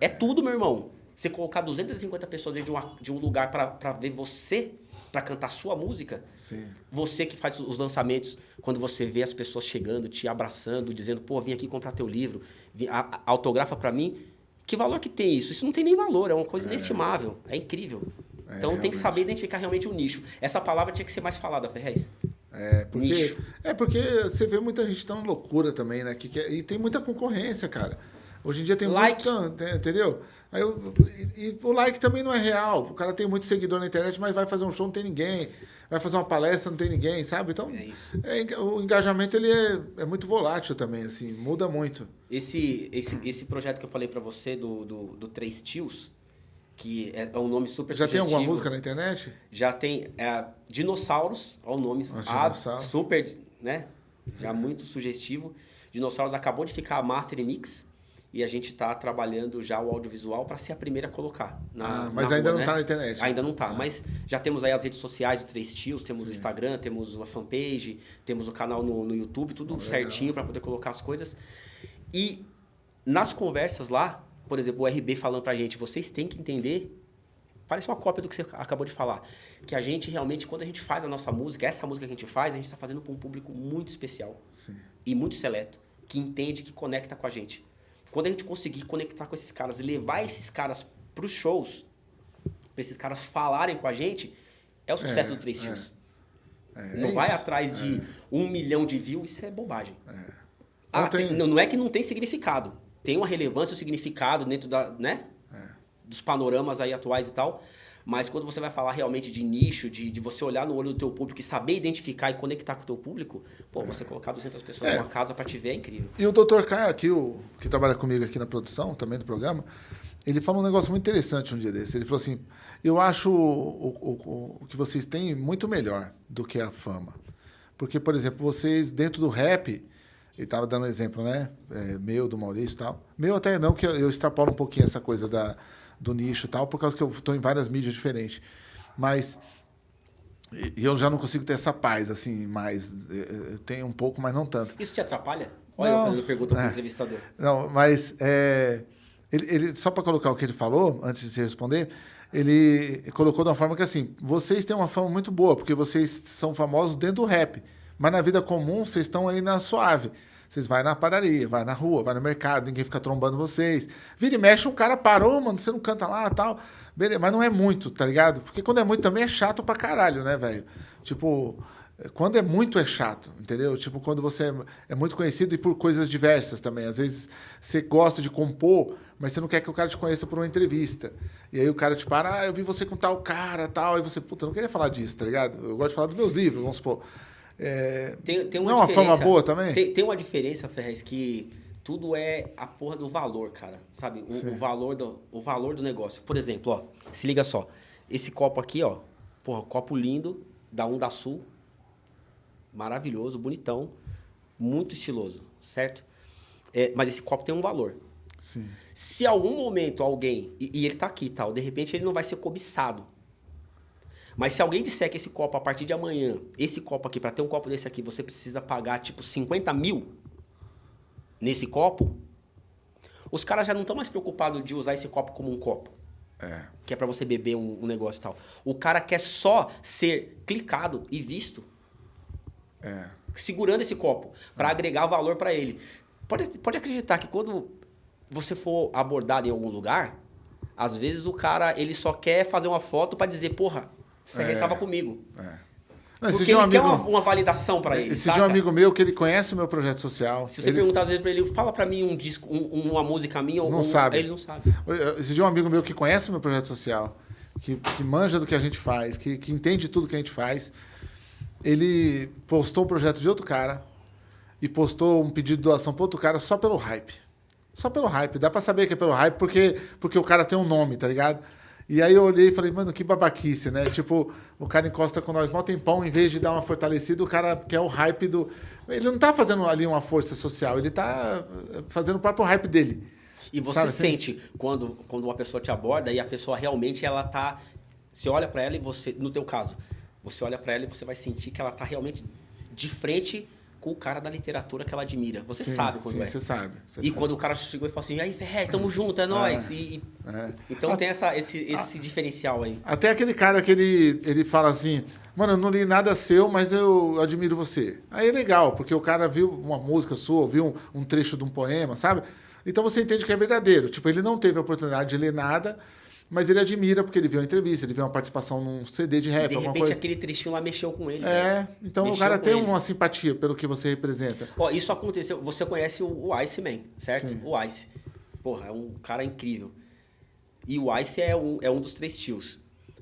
é, é, tudo, meu irmão. Você colocar 250 pessoas dentro de, uma, de um lugar para ver você para cantar sua música. Sim. Você que faz os lançamentos, quando você vê as pessoas chegando, te abraçando, dizendo, pô, vim aqui comprar teu livro, vim, a, a, autografa para mim. Que valor que tem isso? Isso não tem nem valor, é uma coisa é. inestimável, é incrível. É, então realmente. tem que saber identificar realmente o nicho. Essa palavra tinha que ser mais falada, Ferrez. É porque, nicho. é porque você vê muita gente tão loucura também, né? Que, que, e tem muita concorrência, cara. Hoje em dia tem like. muita, entendeu? Aí eu, e, e, o like também não é real. O cara tem muito seguidor na internet, mas vai fazer um show, não tem ninguém. Vai fazer uma palestra, não tem ninguém, sabe? Então, é é, o engajamento ele é, é muito volátil também, assim, muda muito. Esse, esse, esse projeto que eu falei para você do, do, do, Três Tios, que é, é um nome super Já sugestivo. tem alguma música na internet? Já tem. É, Dinossauros, olha o nome. Ah, ah, super, né? Já muito sugestivo. Dinossauros acabou de ficar Master Mix. E a gente está trabalhando já o audiovisual para ser a primeira a colocar. Na, ah, mas na ainda rua, não está né? na internet. Ainda não está, ah. mas já temos aí as redes sociais do Três Tios, temos Sim. o Instagram, temos uma fanpage, temos o canal no, no YouTube, tudo certinho para poder colocar as coisas. E nas conversas lá, por exemplo, o RB falando para a gente, vocês têm que entender, parece uma cópia do que você acabou de falar, que a gente realmente, quando a gente faz a nossa música, essa música que a gente faz, a gente está fazendo para um público muito especial Sim. e muito seleto, que entende, que conecta com a gente. Quando a gente conseguir conectar com esses caras e levar esses caras para os shows, para esses caras falarem com a gente, é o sucesso é, do Três Tios. É. É, não vai isso. atrás de é. um milhão de views, isso é bobagem. É. Ah, não, tem... não, não, é que não tem significado. Tem uma relevância um significado dentro da, né? dos panoramas aí atuais e tal. Mas quando você vai falar realmente de nicho, de, de você olhar no olho do teu público e saber identificar e conectar com o teu público, pô, é. você colocar 200 pessoas é. numa casa para te ver é incrível. E o Dr. Caio aqui, o, que trabalha comigo aqui na produção, também do programa, ele falou um negócio muito interessante um dia desse. Ele falou assim, eu acho o, o, o que vocês têm muito melhor do que a fama. Porque, por exemplo, vocês dentro do rap, ele estava dando um exemplo, né? É, meu, do Maurício e tal. Meu até não, que eu, eu extrapolo um pouquinho essa coisa da do nicho e tal, por causa que eu estou em várias mídias diferentes. Mas eu já não consigo ter essa paz, assim, mais. Eu tenho um pouco, mas não tanto. Isso te atrapalha? Olha, não, eu fazendo pergunta para o é, entrevistador. Não, mas é, ele, ele, só para colocar o que ele falou, antes de você responder, ele colocou de uma forma que assim, vocês têm uma fama muito boa, porque vocês são famosos dentro do rap. Mas na vida comum, vocês estão aí na suave. Vocês vão na padaria, vai na rua, vai no mercado, ninguém fica trombando vocês. Vira e mexe, um cara parou, mano, você não canta lá tal. Beleza, mas não é muito, tá ligado? Porque quando é muito também é chato pra caralho, né, velho? Tipo, quando é muito é chato, entendeu? Tipo, quando você é muito conhecido e por coisas diversas também. Às vezes você gosta de compor, mas você não quer que o cara te conheça por uma entrevista. E aí o cara te para, ah, eu vi você com tal cara, tal. Aí você, puta, eu não queria falar disso, tá ligado? Eu gosto de falar dos meus livros, vamos supor. É, tem, tem uma não é uma fama boa também? Tem, tem uma diferença, Ferrez, que tudo é a porra do valor, cara. Sabe? O, o, valor do, o valor do negócio. Por exemplo, ó, se liga só. Esse copo aqui, ó. Porra, copo lindo, da Onda Sul. Maravilhoso, bonitão. Muito estiloso, certo? É, mas esse copo tem um valor. Sim. Se algum momento alguém, e, e ele tá aqui tal, de repente ele não vai ser cobiçado. Mas se alguém disser que esse copo, a partir de amanhã, esse copo aqui, para ter um copo desse aqui, você precisa pagar tipo 50 mil nesse copo, os caras já não estão mais preocupados de usar esse copo como um copo. É. Que é para você beber um, um, negócio e tal. O cara quer só ser clicado e visto. É. Segurando esse copo, para é. agregar valor para ele. Pode, pode acreditar que quando você for abordado em algum lugar, às vezes o cara ele só quer fazer uma foto para dizer, porra, Estava é, comigo. É. Não, Porque ele um amigo, quer uma, uma validação para ele. Esse de um amigo meu que ele conhece o meu projeto social. Se você ele... perguntar às vezes para ele, fala para mim um disco, um, uma música minha, não um, sabe. ele não sabe. Esse de um amigo meu que conhece o meu projeto social, que, que manja do que a gente faz, que, que entende tudo que a gente faz, ele postou o projeto de outro cara e postou um pedido de doação para outro cara só pelo hype. Só pelo hype. Dá para saber que é pelo hype porque, porque o cara tem um nome, tá ligado? E aí eu olhei e falei, mano, que babaquice, né? Tipo, o cara encosta com nós mó tempão, em vez de dar uma fortalecida, o cara quer o hype do. Ele não tá fazendo ali uma força social, ele tá fazendo o próprio hype dele. E você Sabe, assim? sente quando, quando uma pessoa te aborda e a pessoa realmente ela tá. Você olha para ela e você, no teu caso, você olha para ela e você vai sentir que ela tá realmente de frente com o cara da literatura que ela admira. Você sim, sabe quando sim, é. Você sabe. Você e sabe. quando o cara chegou e falou assim, aí, Ferrez, tamo junto, é nóis. É, e, é. Então a, tem essa, esse, esse a, diferencial aí. Até aquele cara que ele, ele fala assim, mano, eu não li nada seu, mas eu admiro você. Aí é legal, porque o cara viu uma música sua, viu um, um trecho de um poema, sabe? Então você entende que é verdadeiro. Tipo, ele não teve a oportunidade de ler nada, mas ele admira porque ele viu a entrevista, ele viu uma participação num CD de rap, e de alguma repente coisa. aquele trechinho lá mexeu com ele. É, né? então mexeu o cara tem ele. uma simpatia pelo que você representa. Ó, isso aconteceu, você conhece o, o Iceman, certo? Sim. O Ice. Porra, é um cara incrível. E o Ice é um, é um dos três tios.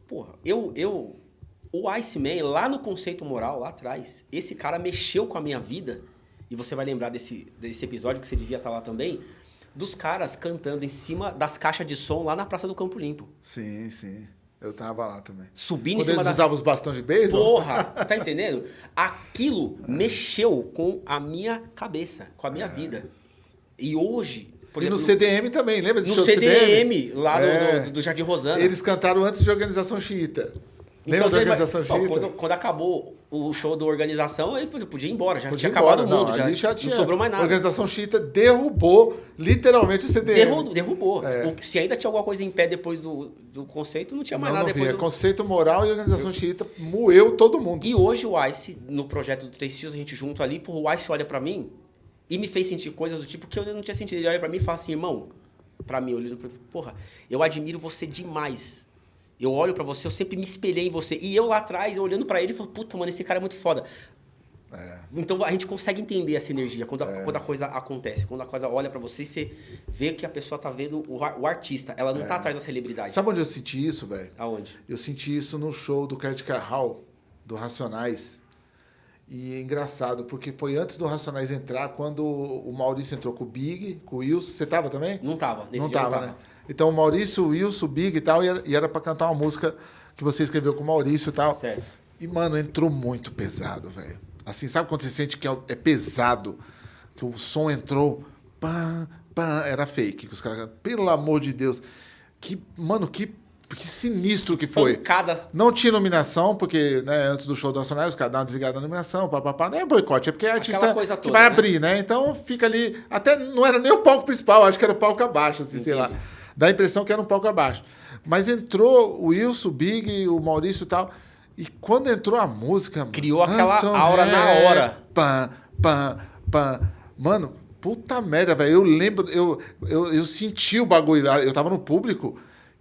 Porra, eu, eu... O Iceman, lá no conceito moral, lá atrás, esse cara mexeu com a minha vida, e você vai lembrar desse, desse episódio, que você devia estar lá também, dos caras cantando em cima das caixas de som lá na Praça do Campo Limpo. Sim, sim. Eu tava lá também. Subindo Quando em cima eles da... usavam os bastões de beisebol? Porra, tá entendendo? Aquilo é. mexeu com a minha cabeça, com a minha é. vida. E hoje, e no CDM também, lembra desse No show do CDM, lá do- É. do, do Jardim Rosana. Eles cantaram antes de Organização Xiita. Lembra da você vai- Organização Ó, Xiita? quando, quando acabou o show da organização, aí podia ir embora. Já Podia tinha ir embora, acabado o mundo, não, já, já tinha, não sobrou mais A nada. Organização Xiita derrubou literalmente o CDM. Derrubou. derrubou. É. O- se ainda tinha alguma coisa em pé depois do, do conceito, não tinha mais Não, nada não depois do... Conceito moral e Organização Xiita moeu todo mundo. E hoje o Ice, no projeto do Três Fios, a gente junto ali, porra, o Ice olha pra mim e me fez sentir coisas do tipo que eu não tinha sentido. Ele olha pra mim e fala assim, irmão, pra mim, olhando pra mim, porra, eu admiro você demais. Eu olho pra você, eu sempre me espelhei em você. E eu lá atrás, eu olhando pra ele, falo, puta, mano, esse cara é muito foda. É. Então a gente consegue entender essa energia quando a, quando a coisa acontece. Quando a coisa olha pra você e você vê que a pessoa tá vendo o, o artista. Ela não tá atrás da celebridade. Sabe onde eu senti isso, velho? Aonde? Eu senti isso no show do Kurt Carral, do Racionais. E é engraçado, porque foi antes do Racionais entrar, quando o Maurício entrou com o Big, com o Wilson. Você tava também? Não tava. Nesse não dia tava, não né? Então o Maurício, o Wilson, o Big e tal, e era, pra cantar uma música que você escreveu com o Maurício e tal. Certo. E, mano, entrou muito pesado, velho. Assim, sabe quando você sente que é, é pesado? Que o som entrou. Pã, pã, era fake. Que os caras. Pelo amor de Deus. Que, mano, que, que sinistro que foi. Pancadas Não tinha iluminação, porque né, antes do show do Nacional, os caras davam uma desligada na iluminação, papapá. Não é boicote, é porque é artista coisa que toda, vai né? abrir, né? Então fica ali. Até não era nem o palco principal, acho que era o palco abaixo, assim, sei lá. Dá a impressão que era um palco abaixo. Mas entrou o Wilson, o Big, o Maurício e tal. E quando entrou a música. Criou aquela Anton aura na Ré, hora. Pã, pã, pã. Mano, puta merda, velho. Eu lembro, eu, eu, eu senti o bagulho lá. Eu tava no público.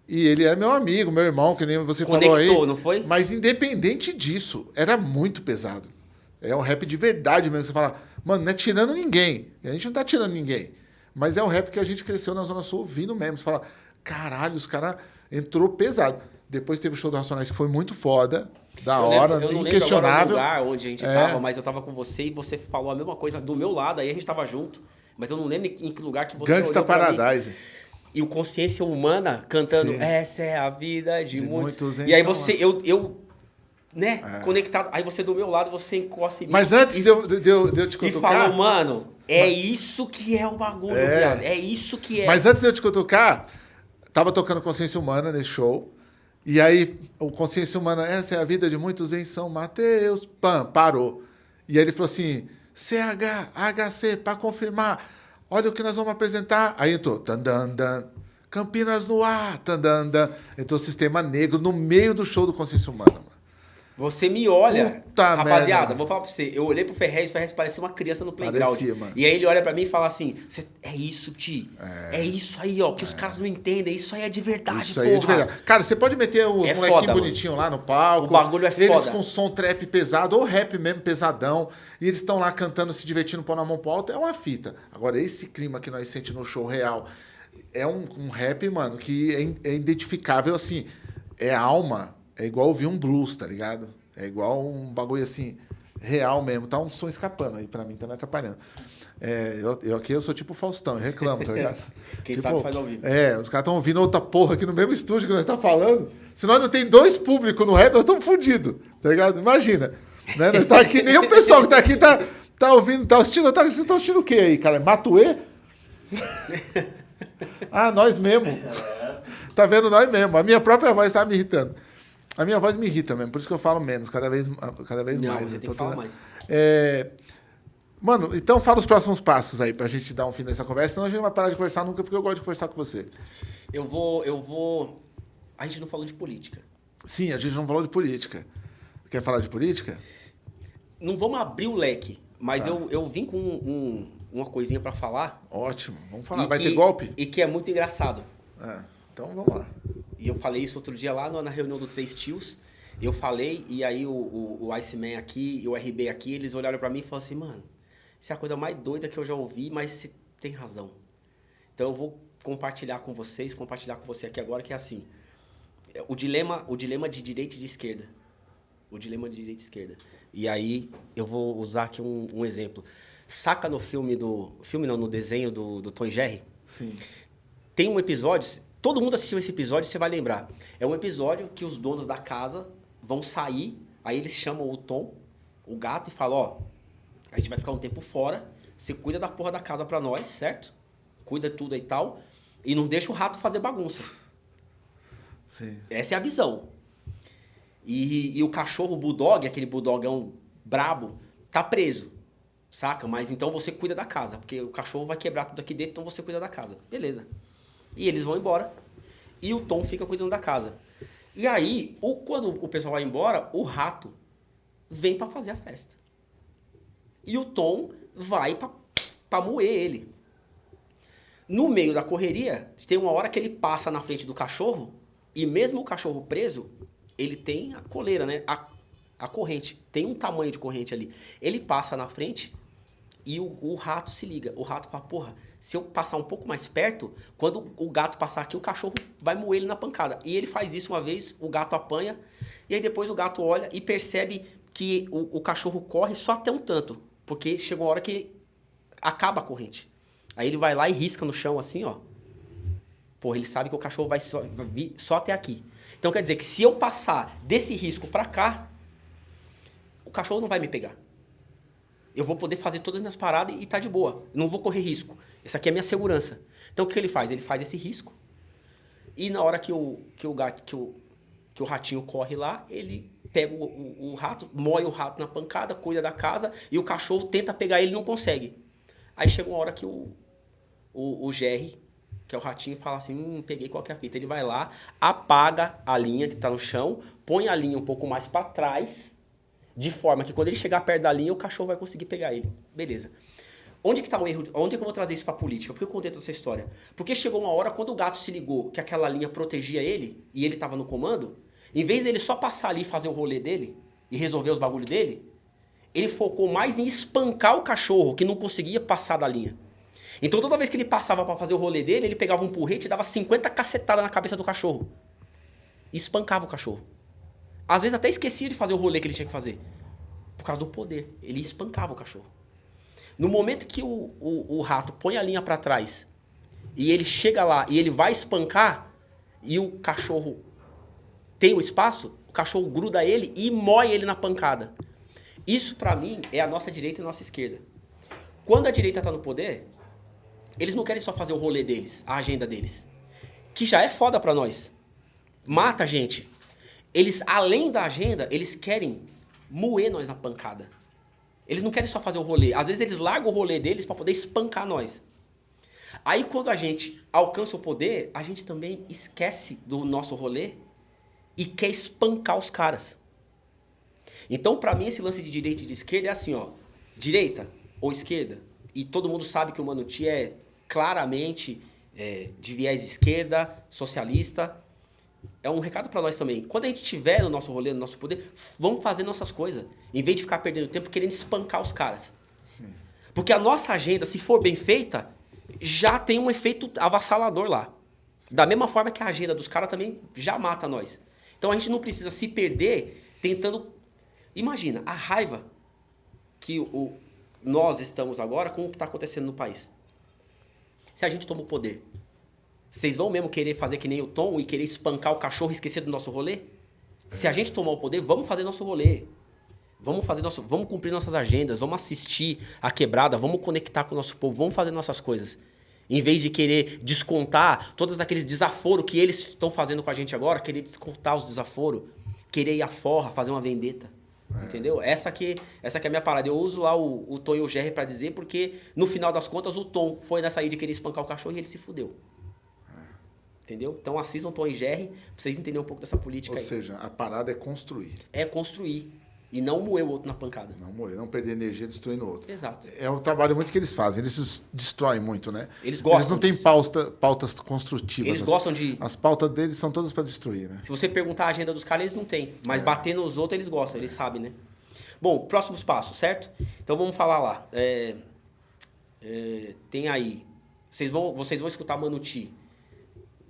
E ele é meu amigo, meu irmão, que nem você falou aí. Conectou, não foi? Mas independente disso, era muito pesado. É um rap de verdade mesmo. Você fala, mano, não é tirando ninguém. A gente não tá tirando ninguém. Mas é um rap que a gente cresceu na Zona Sul ouvindo mesmo. Você fala, caralho, os caras entrou pesado. Depois teve o show do Racionais que foi muito foda, da Eu hora, lembro- eu não lembro agora o lugar onde a gente É. tava, mas eu tava com você e você falou a mesma coisa do meu lado, aí a gente tava junto. Mas eu não lembro em que lugar que você Gangsta pra mim. Paradise. E o Consciência Humana cantando Sim. Essa é a vida de, De muitos. muitos E aí você, eu, eu né, É. conectado. Aí você do meu lado, você encosta em mim. Mas antes e, de eu, de, eu, de eu te e cutucar... falou, mano, é isso que é o bagulho, É. viado. É isso que é. Mas antes de eu te cutucar, tava tocando Consciência Humana nesse show. E aí, o Consciência Humana, essa é a vida de muitos em São Mateus. Pam, parou. E aí ele falou assim: CH, HC, para confirmar. Olha o que nós vamos apresentar. Aí entrou. Tandandan. Campinas no ar. Tandandan. Entrou o Sistema Negro no meio do show do Consciência Humana. Mano. Você me olha, Puta rapaziada, merda. vou falar pra você. Eu olhei pro Ferrez, o Ferrez parecia uma criança no playground. Parecia, mano. E aí ele olha pra mim e fala assim: "Cê- É isso, Ti. É, isso aí, ó, que os caras não entendem. Isso aí é de verdade, Isso porra. aí é de verdade. Cara, você pode meter os É molequinhos foda, bonitinhos lá no palco. O bagulho é Eles foda. com som trap pesado, ou rap mesmo pesadão. E eles estão lá cantando, se divertindo, pôr na mão pro alto. É uma fita. Agora, esse clima que nós sentimos no show real é um, um rap, mano, que é, é identificável assim. É alma. É igual ouvir um blues, tá ligado? É igual um bagulho assim, real mesmo. Tá um som escapando aí pra mim, tá me atrapalhando. É, eu, eu aqui eu sou tipo Faustão, eu reclamo, tá ligado? Quem Tipo, sabe faz ao vivo. É, os caras estão ouvindo outra porra aqui no mesmo estúdio que nós estamos falando. Se nós não tem dois públicos no rap, nós estamos fodidos, tá ligado? Imagina. Né? Nós estamos aqui, nem o pessoal que tá aqui tá, tá ouvindo, tá assistindo. Tá, vocês estão assistindo o quê aí, cara? Matuê? ah, nós mesmo. Tá vendo nós mesmo. A minha própria voz tá me irritando. A minha voz me irrita mesmo, por isso que eu falo menos, cada vez, cada vez Não, mais. você tem que falar mais. É, Mano, então fala os próximos passos aí pra gente dar um fim nessa conversa, senão a gente não vai parar de conversar nunca, porque eu gosto de conversar com você. Eu vou, eu vou. A gente não falou de política. Sim, a gente não falou de política. Quer falar de política? Não vamos abrir o leque, Tá. mas eu, eu vim com um- uma coisinha pra falar. Ótimo, vamos falar. e Vai que- ter golpe? E que é muito engraçado. É, então vamos lá. E eu falei isso outro dia lá na reunião do Três Tios. Eu falei, e aí o, o, o Iceman aqui e o RB aqui, eles olharam pra mim e falaram assim, mano, isso é a coisa mais doida que eu já ouvi, mas você tem razão. Então eu vou compartilhar com vocês, compartilhar com você aqui agora, que é assim. O dilema, o dilema de direita e de esquerda. O dilema de direita e esquerda. E aí eu vou usar aqui um, um exemplo. Saca no filme do. Filme não, no desenho do, do Tom Jerry? Sim. Tem um episódio, todo mundo assistiu esse episódio, você vai lembrar. É um episódio que os donos da casa vão sair, aí eles chamam o Tom, o gato, e falam, ó, a gente vai ficar um tempo fora, você cuida da porra da casa pra nós, certo? cuida tudo e tal, e não deixa o rato fazer bagunça. Sim. Essa é a visão. E, e o cachorro bulldog, aquele bulldogão brabo, tá preso. Saca? Mas então você cuida da casa, porque o cachorro vai quebrar tudo aqui dentro, então você cuida da casa. Beleza. E eles vão embora. E o Tom fica cuidando da casa. E aí, o, quando o pessoal vai embora, o rato vem para fazer a festa. E o Tom vai para moer ele. No meio da correria, tem uma hora que ele passa na frente do cachorro, e mesmo o cachorro preso, ele tem a coleira, né? A, a corrente. Tem um tamanho de corrente ali. Ele passa na frente e o, o, rato se liga. O rato fala, porra, se eu passar um pouco mais perto, quando o gato passar aqui, o cachorro vai moer ele na pancada. E ele faz isso uma vez, o gato apanha, e aí depois o gato olha e percebe que o, o cachorro corre só até um tanto. Porque chegou uma hora que acaba a corrente. Aí ele vai lá e risca no chão assim, ó. Porra, ele sabe que o cachorro vai só, vai vir só até aqui. Então quer dizer que se eu passar desse risco para cá, o cachorro não vai me pegar. Eu vou poder fazer todas as minhas paradas e tá de boa. Não vou correr risco. Essa aqui é a minha segurança. Então o que ele faz? Ele faz esse risco. E na hora que o, que o, gato, que o, que o ratinho corre lá, ele pega o, o, o rato, moe o rato na pancada, cuida da casa e o cachorro tenta pegar ele e não consegue. Aí chega uma hora que o, o, o Jerry que é o ratinho, fala assim, hum, peguei qualquer fita. Ele vai lá, apaga a linha que está no chão, põe a linha um pouco mais para trás, de forma que quando ele chegar perto da linha, o cachorro vai conseguir pegar ele. Beleza. Onde que está o erro? Onde que eu vou trazer isso para a política? Por que eu contei toda essa história? Porque chegou uma hora, quando o gato se ligou que aquela linha protegia ele, e ele estava no comando, em vez dele só passar ali e fazer o rolê dele, e resolver os bagulhos dele, ele focou mais em espancar o cachorro, que não conseguia passar da linha. Então toda vez que ele passava para fazer o rolê dele, ele pegava um porrete e dava 50 cacetadas na cabeça do cachorro. E espancava o cachorro. Às vezes até esquecia de fazer o rolê que ele tinha que fazer. Por causa do poder. Ele espancava o cachorro. No momento que o, o, o rato põe a linha para trás e ele chega lá e ele vai espancar e o cachorro tem o espaço, o cachorro gruda ele e moe ele na pancada. Isso para mim é a nossa direita e a nossa esquerda. Quando a direita está no poder, eles não querem só fazer o rolê deles, a agenda deles. Que já é foda pra nós. Mata a gente. Eles, além da agenda, eles querem moer nós na pancada. Eles não querem só fazer o rolê. Às vezes eles largam o rolê deles para poder espancar nós. Aí quando a gente alcança o poder, a gente também esquece do nosso rolê e quer espancar os caras. Então, para mim, esse lance de direita e de esquerda é assim, ó. Direita ou esquerda, e todo mundo sabe que o Manuti é claramente é, de viés esquerda, socialista. É um recado para nós também. Quando a gente tiver no nosso rolê, no nosso poder, vamos fazer nossas coisas. Em vez de ficar perdendo tempo querendo espancar os caras. Sim. Porque a nossa agenda, se for bem feita, já tem um efeito avassalador lá. Sim. Da mesma forma que a agenda dos caras também já mata nós. Então a gente não precisa se perder tentando. Imagina a raiva que o, nós estamos agora com o que está acontecendo no país. Se a gente toma o poder, vocês vão mesmo querer fazer que nem o Tom e querer espancar o cachorro e esquecer do nosso rolê? Se a gente tomar o poder, vamos fazer nosso rolê. Vamos fazer nosso, vamos cumprir nossas agendas, vamos assistir a quebrada, vamos conectar com o nosso povo, vamos fazer nossas coisas. Em vez de querer descontar todos aqueles desaforos que eles estão fazendo com a gente agora, querer descontar os desaforos, querer ir à forra, fazer uma vendetta. É. Entendeu? Essa aqui, essa aqui é a minha parada. Eu uso lá o, o Tom e o Jerry para dizer, porque no final das contas o Tom foi nessa aí de querer espancar o cachorro e ele se fudeu. Entendeu? Então assistam Tom e Jerry pra vocês entenderem um pouco dessa política Ou aí. seja, a parada é construir. É construir. E não moer o outro na pancada. Não moer, não perder energia destruindo o outro. Exato. É o trabalho muito que eles fazem. Eles destroem muito, né? Eles gostam. Eles não têm pauta, pautas construtivas. Eles gostam de. As pautas deles são todas para destruir, né? Se você perguntar a agenda dos caras, eles não têm. Mas é. bater nos outros, eles gostam, eles sabem, né? Bom, próximos passos, certo? Então vamos falar lá. É, é, tem aí. Vocês vão, vocês vão escutar Manuti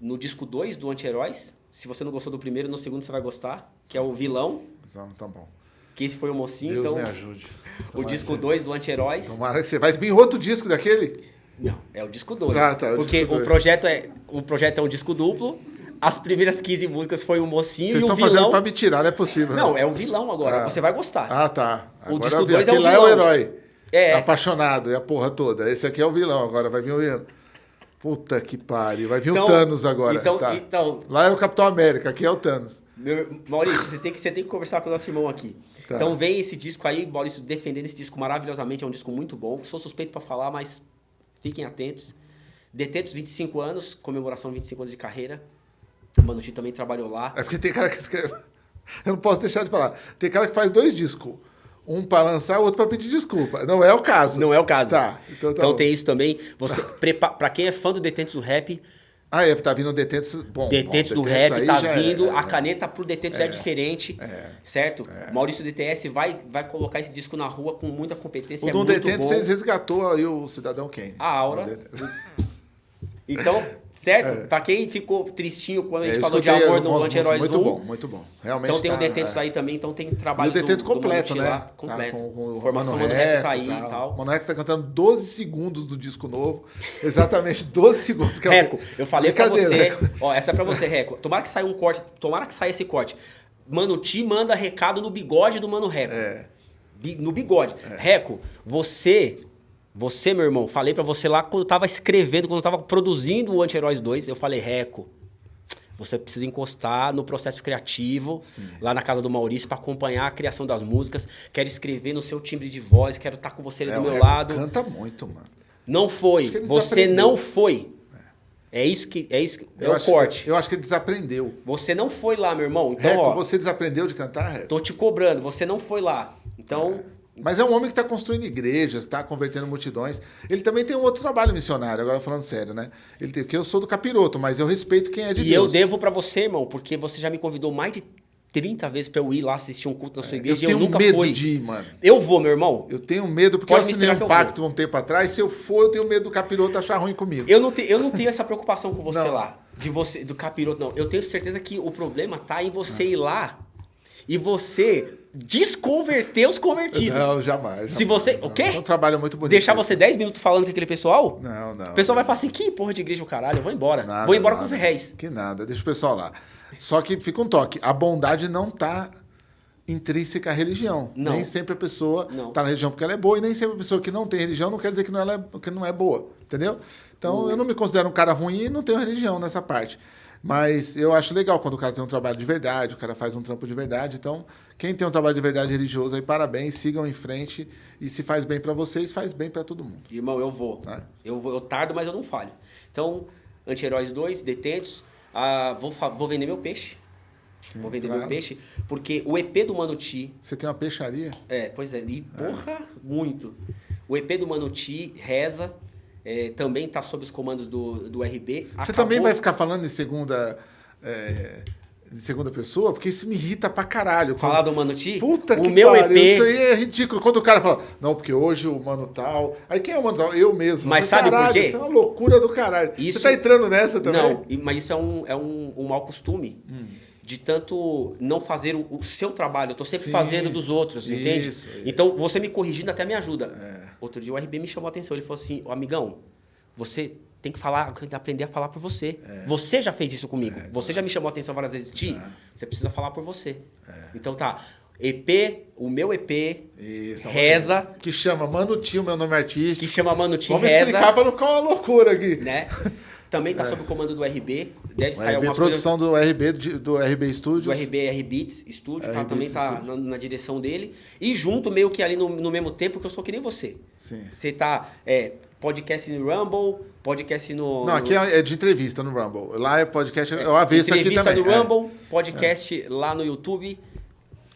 no disco 2 do Anti-Heróis. Se você não gostou do primeiro, no segundo você vai gostar, que é o vilão. Então, tá bom. Que esse foi o mocinho. Deus então, me ajude. o disco 2 do Anti-Heróis. Tomara que você vai vir outro disco daquele? Não, é o disco 2. Ah, tá, porque o, o projeto é o projeto é um disco duplo as primeiras 15 músicas foi o mocinho Vocês e o vilão. Vocês estão fazendo pra me tirar, não é possível. Não, é o vilão agora. Ah. Você vai gostar. Ah, tá. Agora o disco 2 é o vilão. lá é o herói. É. Apaixonado, e a porra toda. Esse aqui é o vilão, agora vai vir o vilão. Puta que pariu. Vai vir então, o Thanos agora. Então, tá. então, Lá é o Capitão América, aqui é o Thanos. Meu, Maurício, você tem, que, você tem que conversar com o nosso irmão aqui. Tá. Então vem esse disco aí, Maurício, defendendo esse disco maravilhosamente. É um disco muito bom. Sou suspeito para falar, mas fiquem atentos. Detentos 25 anos, comemoração 25 anos de carreira. O Mano Tito também trabalhou lá. É porque tem cara que. Eu não posso deixar de falar. Tem cara que faz dois discos. Um para lançar, o outro para pedir desculpa. Não é o caso. Não é o caso. Tá. Então, tá então tem isso também. Você Para quem é fã do Detentos do Rap. Ah, é, tá vindo Detentos. Bom, Detentos bom, do Rap tá vindo. É, a é, caneta pro Detentos é, é diferente. É, certo? É. Maurício DTS vai, vai colocar esse disco na rua com muita competência. O é do Detentos vocês resgatou aí o Cidadão Kane. A aura. Então, Certo? É. Pra quem ficou tristinho quando a gente é, falou de amor no Anti-Heróis Muito bom, muito bom. Realmente então tem tá, o Detentos é. aí também, então tem trabalho e o completo, do né? Lá, completo. Tá, com, com Formação Mano Rap tá aí e tal. Mano Rap tá cantando 12 segundos do disco novo. Exatamente 12 segundos. Que Reco, eu falei pra você... Reco. Ó, essa é pra você, Reco. Tomara que saia um corte, tomara que saia esse corte. Mano Ti manda recado no bigode do Mano Reco. É. No bigode. É. Reco, você você, meu irmão, falei para você lá quando eu tava escrevendo, quando eu tava produzindo o Anti-Heróis 2, eu falei, Reco, você precisa encostar no processo criativo, Sim. lá na casa do Maurício, para acompanhar a criação das músicas. Quero escrever no seu timbre de voz, quero estar tá com você ali é, do meu lado. Canta muito, mano. Não foi. Você não foi. É isso que é isso que, é o corte. eu acho que ele desaprendeu. Você não foi lá, meu irmão. Então, Reco, ó, você desaprendeu de cantar, Reco? Tô te cobrando, você não foi lá. Então, é. Mas é um homem que está construindo igrejas, está convertendo multidões. Ele também tem um outro trabalho missionário, agora falando sério, né? Ele tem, que eu sou do capiroto, mas eu respeito quem é de e Deus. E eu devo para você, irmão, porque você já me convidou mais de 30 vezes para eu ir lá assistir um culto na sua igreja. Eu tenho eu nunca medo fui. de ir, mano. Eu vou, meu irmão. Eu tenho medo, porque Pode eu assinei um pacto um tempo atrás. Se eu for, eu tenho medo do capiroto achar ruim comigo. Eu não, te, eu não tenho essa preocupação com você não. lá. De você, do capiroto, não. Eu tenho certeza que o problema tá em você ah. ir lá e você desconverter os convertidos. Não, jamais. Se você. O quê? É um trabalho muito bonito. Deixar você 10 minutos falando com aquele pessoal? Não, não. O pessoal vai falar assim: que porra de igreja o caralho, eu vou embora. Nada, vou embora nada. com o Ferrez. Que nada, deixa o pessoal lá. Só que fica um toque: a bondade não tá intrínseca à religião. Não. Nem sempre a pessoa está na religião porque ela é boa, e nem sempre a pessoa que não tem religião não quer dizer que não, ela é, que não é boa. Entendeu? Então eu não me considero um cara ruim e não tenho religião nessa parte. Mas eu acho legal quando o cara tem um trabalho de verdade, o cara faz um trampo de verdade. Então, quem tem um trabalho de verdade religioso aí, parabéns, sigam em frente. E se faz bem para vocês, faz bem para todo mundo. Irmão, eu vou. Tá? Eu vou. Eu tardo, mas eu não falho. Então, Anti-Heróis 2, Detentos. Ah, vou, vou vender meu peixe. Sim, vou vender claro. meu peixe. Porque o EP do Manuti. Você tem uma peixaria? É, pois é. E porra, é. muito. O EP do Manuti reza. É, também está sob os comandos do, do RB. Você Acabou... também vai ficar falando em segunda. É de segunda pessoa, porque isso me irrita pra caralho. Falar do Mano Ti? Puta o que meu pariu, EP... Isso aí é ridículo. Quando o cara fala, não, porque hoje o Mano tal... Aí quem é o Mano tal? Eu mesmo. Mas, sabe caralho, por quê? Isso é uma loucura do caralho. Isso... Você tá entrando nessa também? Não, mas isso é um, é um, um mau costume. Hum. De tanto não fazer o, o seu trabalho. Eu tô sempre Sim, fazendo dos outros, isso, entende? Isso. Então, você me corrigindo até me ajuda. É. Outro dia o RB me chamou a atenção. Ele falou assim, amigão, você tem que falar, tem que aprender a falar por você. É. Você já fez isso comigo. É, você já me chamou a atenção várias vezes. Ti, é. você precisa falar por você. É. Então tá. EP, o meu EP, isso, tá reza. Que chama Mano Tio, meu nome é artístico. Que chama Mano Tio, Vamos reza. explicar pra não ficar uma loucura aqui. Né? Também tá é. sob o comando do RB. Deve sair RB, produção coisas... do RB, do RB Studios. Do RB, R Beats Studio, tá? também tá na, na, direção dele. E junto, meio que ali no, no mesmo tempo, que eu sou que nem você. Sim. Você tá é, podcast no Rumble, podcast no... Não, aqui é de entrevista no Rumble. Lá é podcast, é, eu avesso aqui também. Entrevista no Rumble, é. podcast é. lá no YouTube.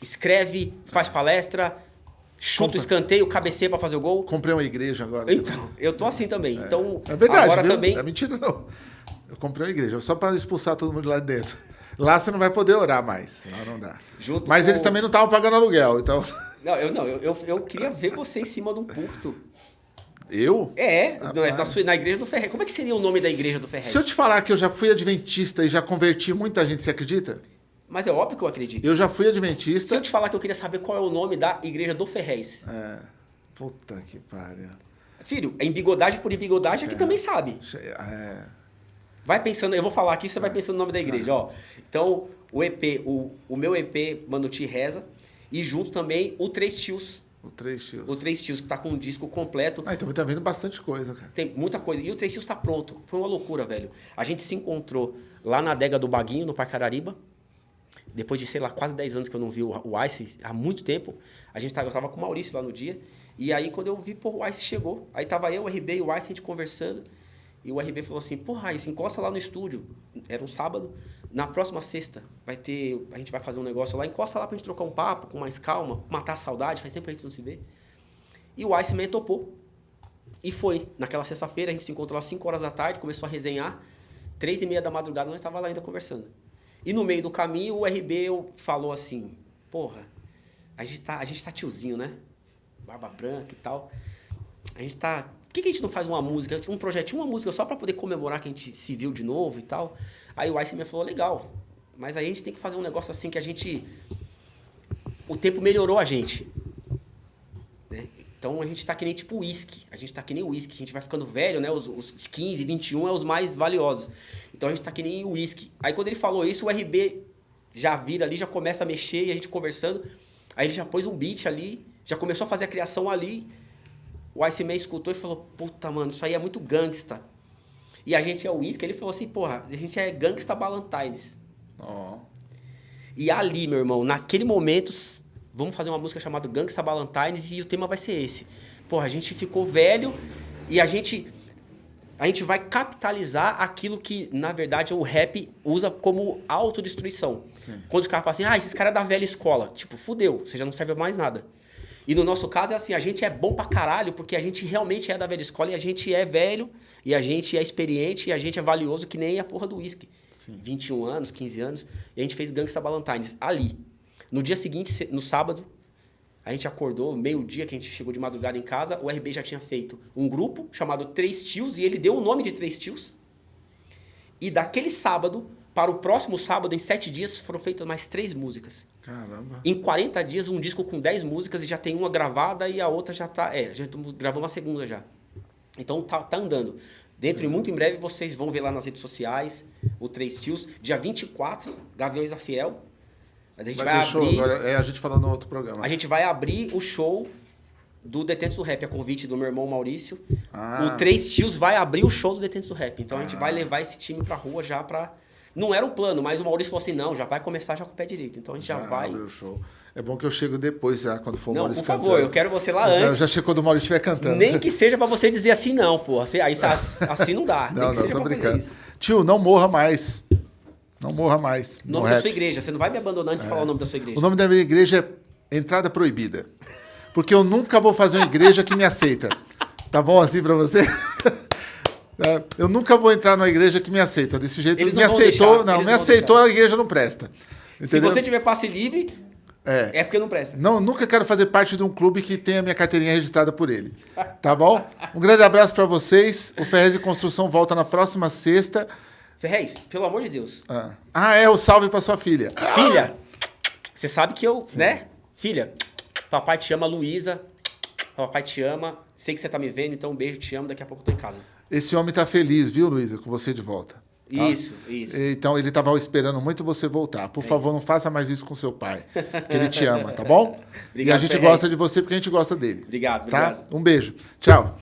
Escreve, faz palestra, chuta o escanteio, cabeceia para fazer o gol. Comprei uma igreja agora. Então, eu tô assim também. É. Então, é verdade, agora viu? também... É mentira não. Eu comprei uma igreja só para expulsar todo mundo lá de dentro. Lá você não vai poder orar mais. Lá não dá. Junto Mas com... eles também não estavam pagando aluguel, então... Não, eu não. Eu, eu, eu queria ver você em cima de um púlpito. Eu? É, na, sua, na igreja do Ferrez. Como é que seria o nome da igreja do Ferrez? Se eu te falar que eu já fui adventista e já converti muita gente, você acredita? Mas é óbvio que eu acredito. Eu já fui adventista. Se eu te falar que eu queria saber qual é o nome da igreja do Ferrez. É. Puta que pariu. Filho, é embigodagem por embigodagem, aqui é. também sabe. É. Vai pensando, eu vou falar aqui, você é. vai pensando no nome da igreja, ó. Então, o EP, o, o meu EP, Manuti Reza, e junto também o Três Tios. O Três Tios. O Três Tios, que tá com um disco completo. Ah, então tá vendo bastante coisa, cara. Tem muita coisa. E o Três Tios tá pronto. Foi uma loucura, velho. A gente se encontrou lá na adega do Baguinho, no Parque Arariba. Depois de, sei lá, quase 10 anos que eu não vi o o Ice, há muito tempo. A gente tava, eu tava com o Maurício lá no dia. E aí, quando eu vi, pô, o Ice chegou. Aí tava eu, o RB e o Ice, a gente conversando. E o RB falou assim, porra, Ice, encosta lá no estúdio. Era um sábado. Na próxima sexta, vai ter. A gente vai fazer um negócio lá, encosta lá pra gente trocar um papo com mais calma, matar a saudade, faz tempo que a gente não se vê. E o Ice me topou. E foi. Naquela sexta-feira, a gente se encontrou às 5 horas da tarde, começou a resenhar. Três e meia da madrugada, nós estávamos lá ainda conversando. E no meio do caminho, o RB falou assim, porra, a gente tá, a gente tá tiozinho, né? Barba branca e tal. A gente tá... Por que, que a gente não faz uma música, um projetinho, uma música só para poder comemorar que a gente se viu de novo e tal? Aí o Ice me falou, legal, mas aí a gente tem que fazer um negócio assim que a gente... O tempo melhorou a gente. Então a gente tá que nem tipo uísque. A gente tá que nem uísque. A gente vai ficando velho, né? Os, os 15, 21 é os mais valiosos. Então a gente tá que nem uísque. Aí quando ele falou isso, o RB já vira ali, já começa a mexer e a gente conversando. Aí ele já pôs um beat ali, já começou a fazer a criação ali. O Ice Man escutou e falou: Puta, mano, isso aí é muito gangsta. E a gente é uísque. Ele falou assim: Porra, a gente é gangsta Ballantines. Ó. E ali, meu irmão, naquele momento, vamos fazer uma música chamada Gangsta Ballantines e o tema vai ser esse. Porra, a gente ficou velho e a gente a gente vai capitalizar aquilo que, na verdade, o rap usa como autodestruição. Sim. Quando os caras falam assim, ah, esses caras é da velha escola. Tipo, fudeu, você já não serve mais nada. E no nosso caso é assim, a gente é bom pra caralho porque a gente realmente é da velha escola e a gente é velho e a gente é experiente e a gente é valioso que nem a porra do uísque. Sim. 21 anos, 15 anos, e a gente fez Gangsta Ballantines ali. No dia seguinte, se- no sábado, a gente acordou, meio-dia que a gente chegou de madrugada em casa, o RB já tinha feito um grupo chamado Três Tios, e ele deu o nome de Três Tios. E daquele sábado, para o próximo sábado, em sete dias, foram feitas mais três músicas. Caramba. Em 40 dias, um disco com 10 músicas e já tem uma gravada e a outra já tá. É, já gravando uma segunda já. Então tá, tá andando. Dentro e muito em breve vocês vão ver lá nas redes sociais o Três Tios. Dia 24, Gaviões da Fiel. A gente vai, Vai ter show abrir. agora. É, a gente falou no outro programa. A gente vai abrir o show do Detentos do Rap, a convite do meu irmão Maurício. Ah. O Três Tios vai abrir o show do Detentos do Rap. Então a gente vai levar esse time pra rua já pra. Não era o plano, mas o Maurício falou assim: não, já vai começar já com o pé direito. Então a gente já, vai. abre o show. É bom que eu chego depois já, quando for o Não, Maurício por favor, cantando. eu quero você lá Eu antes. já chego quando o Maurício estiver cantando. Nem que seja pra você dizer assim, não, pô. Assim, aí as- assim não dá. Nem Não, que não, seja tô brincando. Tio, não morra mais. Não morra mais. no Nome da rap. sua igreja. Você não vai me abandonar antes de falar o nome da sua igreja. O nome da minha igreja é Entrada Proibida. Porque eu nunca vou fazer uma igreja que me aceita. Tá bom assim pra você? É, Eu nunca vou entrar numa igreja que me aceita. Desse jeito, me aceitou, deixar, não, me não aceitou, a igreja não presta. Se Entendeu? você tiver passe livre, É. é porque não presta. Não, nunca quero fazer parte de um clube que tenha minha carteirinha registrada por ele. Tá bom? Um grande abraço pra vocês. O Ferrez de Construção volta na próxima sexta. Ferrez, pelo amor de Deus. Ah, Ah, é o salve pra sua filha. Filha, você sabe que eu, né? Filha, papai te ama, Luísa. Papai te ama. Sei que você tá me vendo, então um beijo, te amo. Daqui a pouco eu tô em casa. Esse homem tá feliz, viu, Luísa, com você de volta. tá? Isso, isso. Então ele estava esperando muito você voltar. Por favor, não faça mais isso com seu pai, que ele te ama, tá bom? e a Obrigado, gente Ferrez. gosta de você porque a gente gosta dele. Obrigado, Tá? obrigado. Um beijo. Tchau.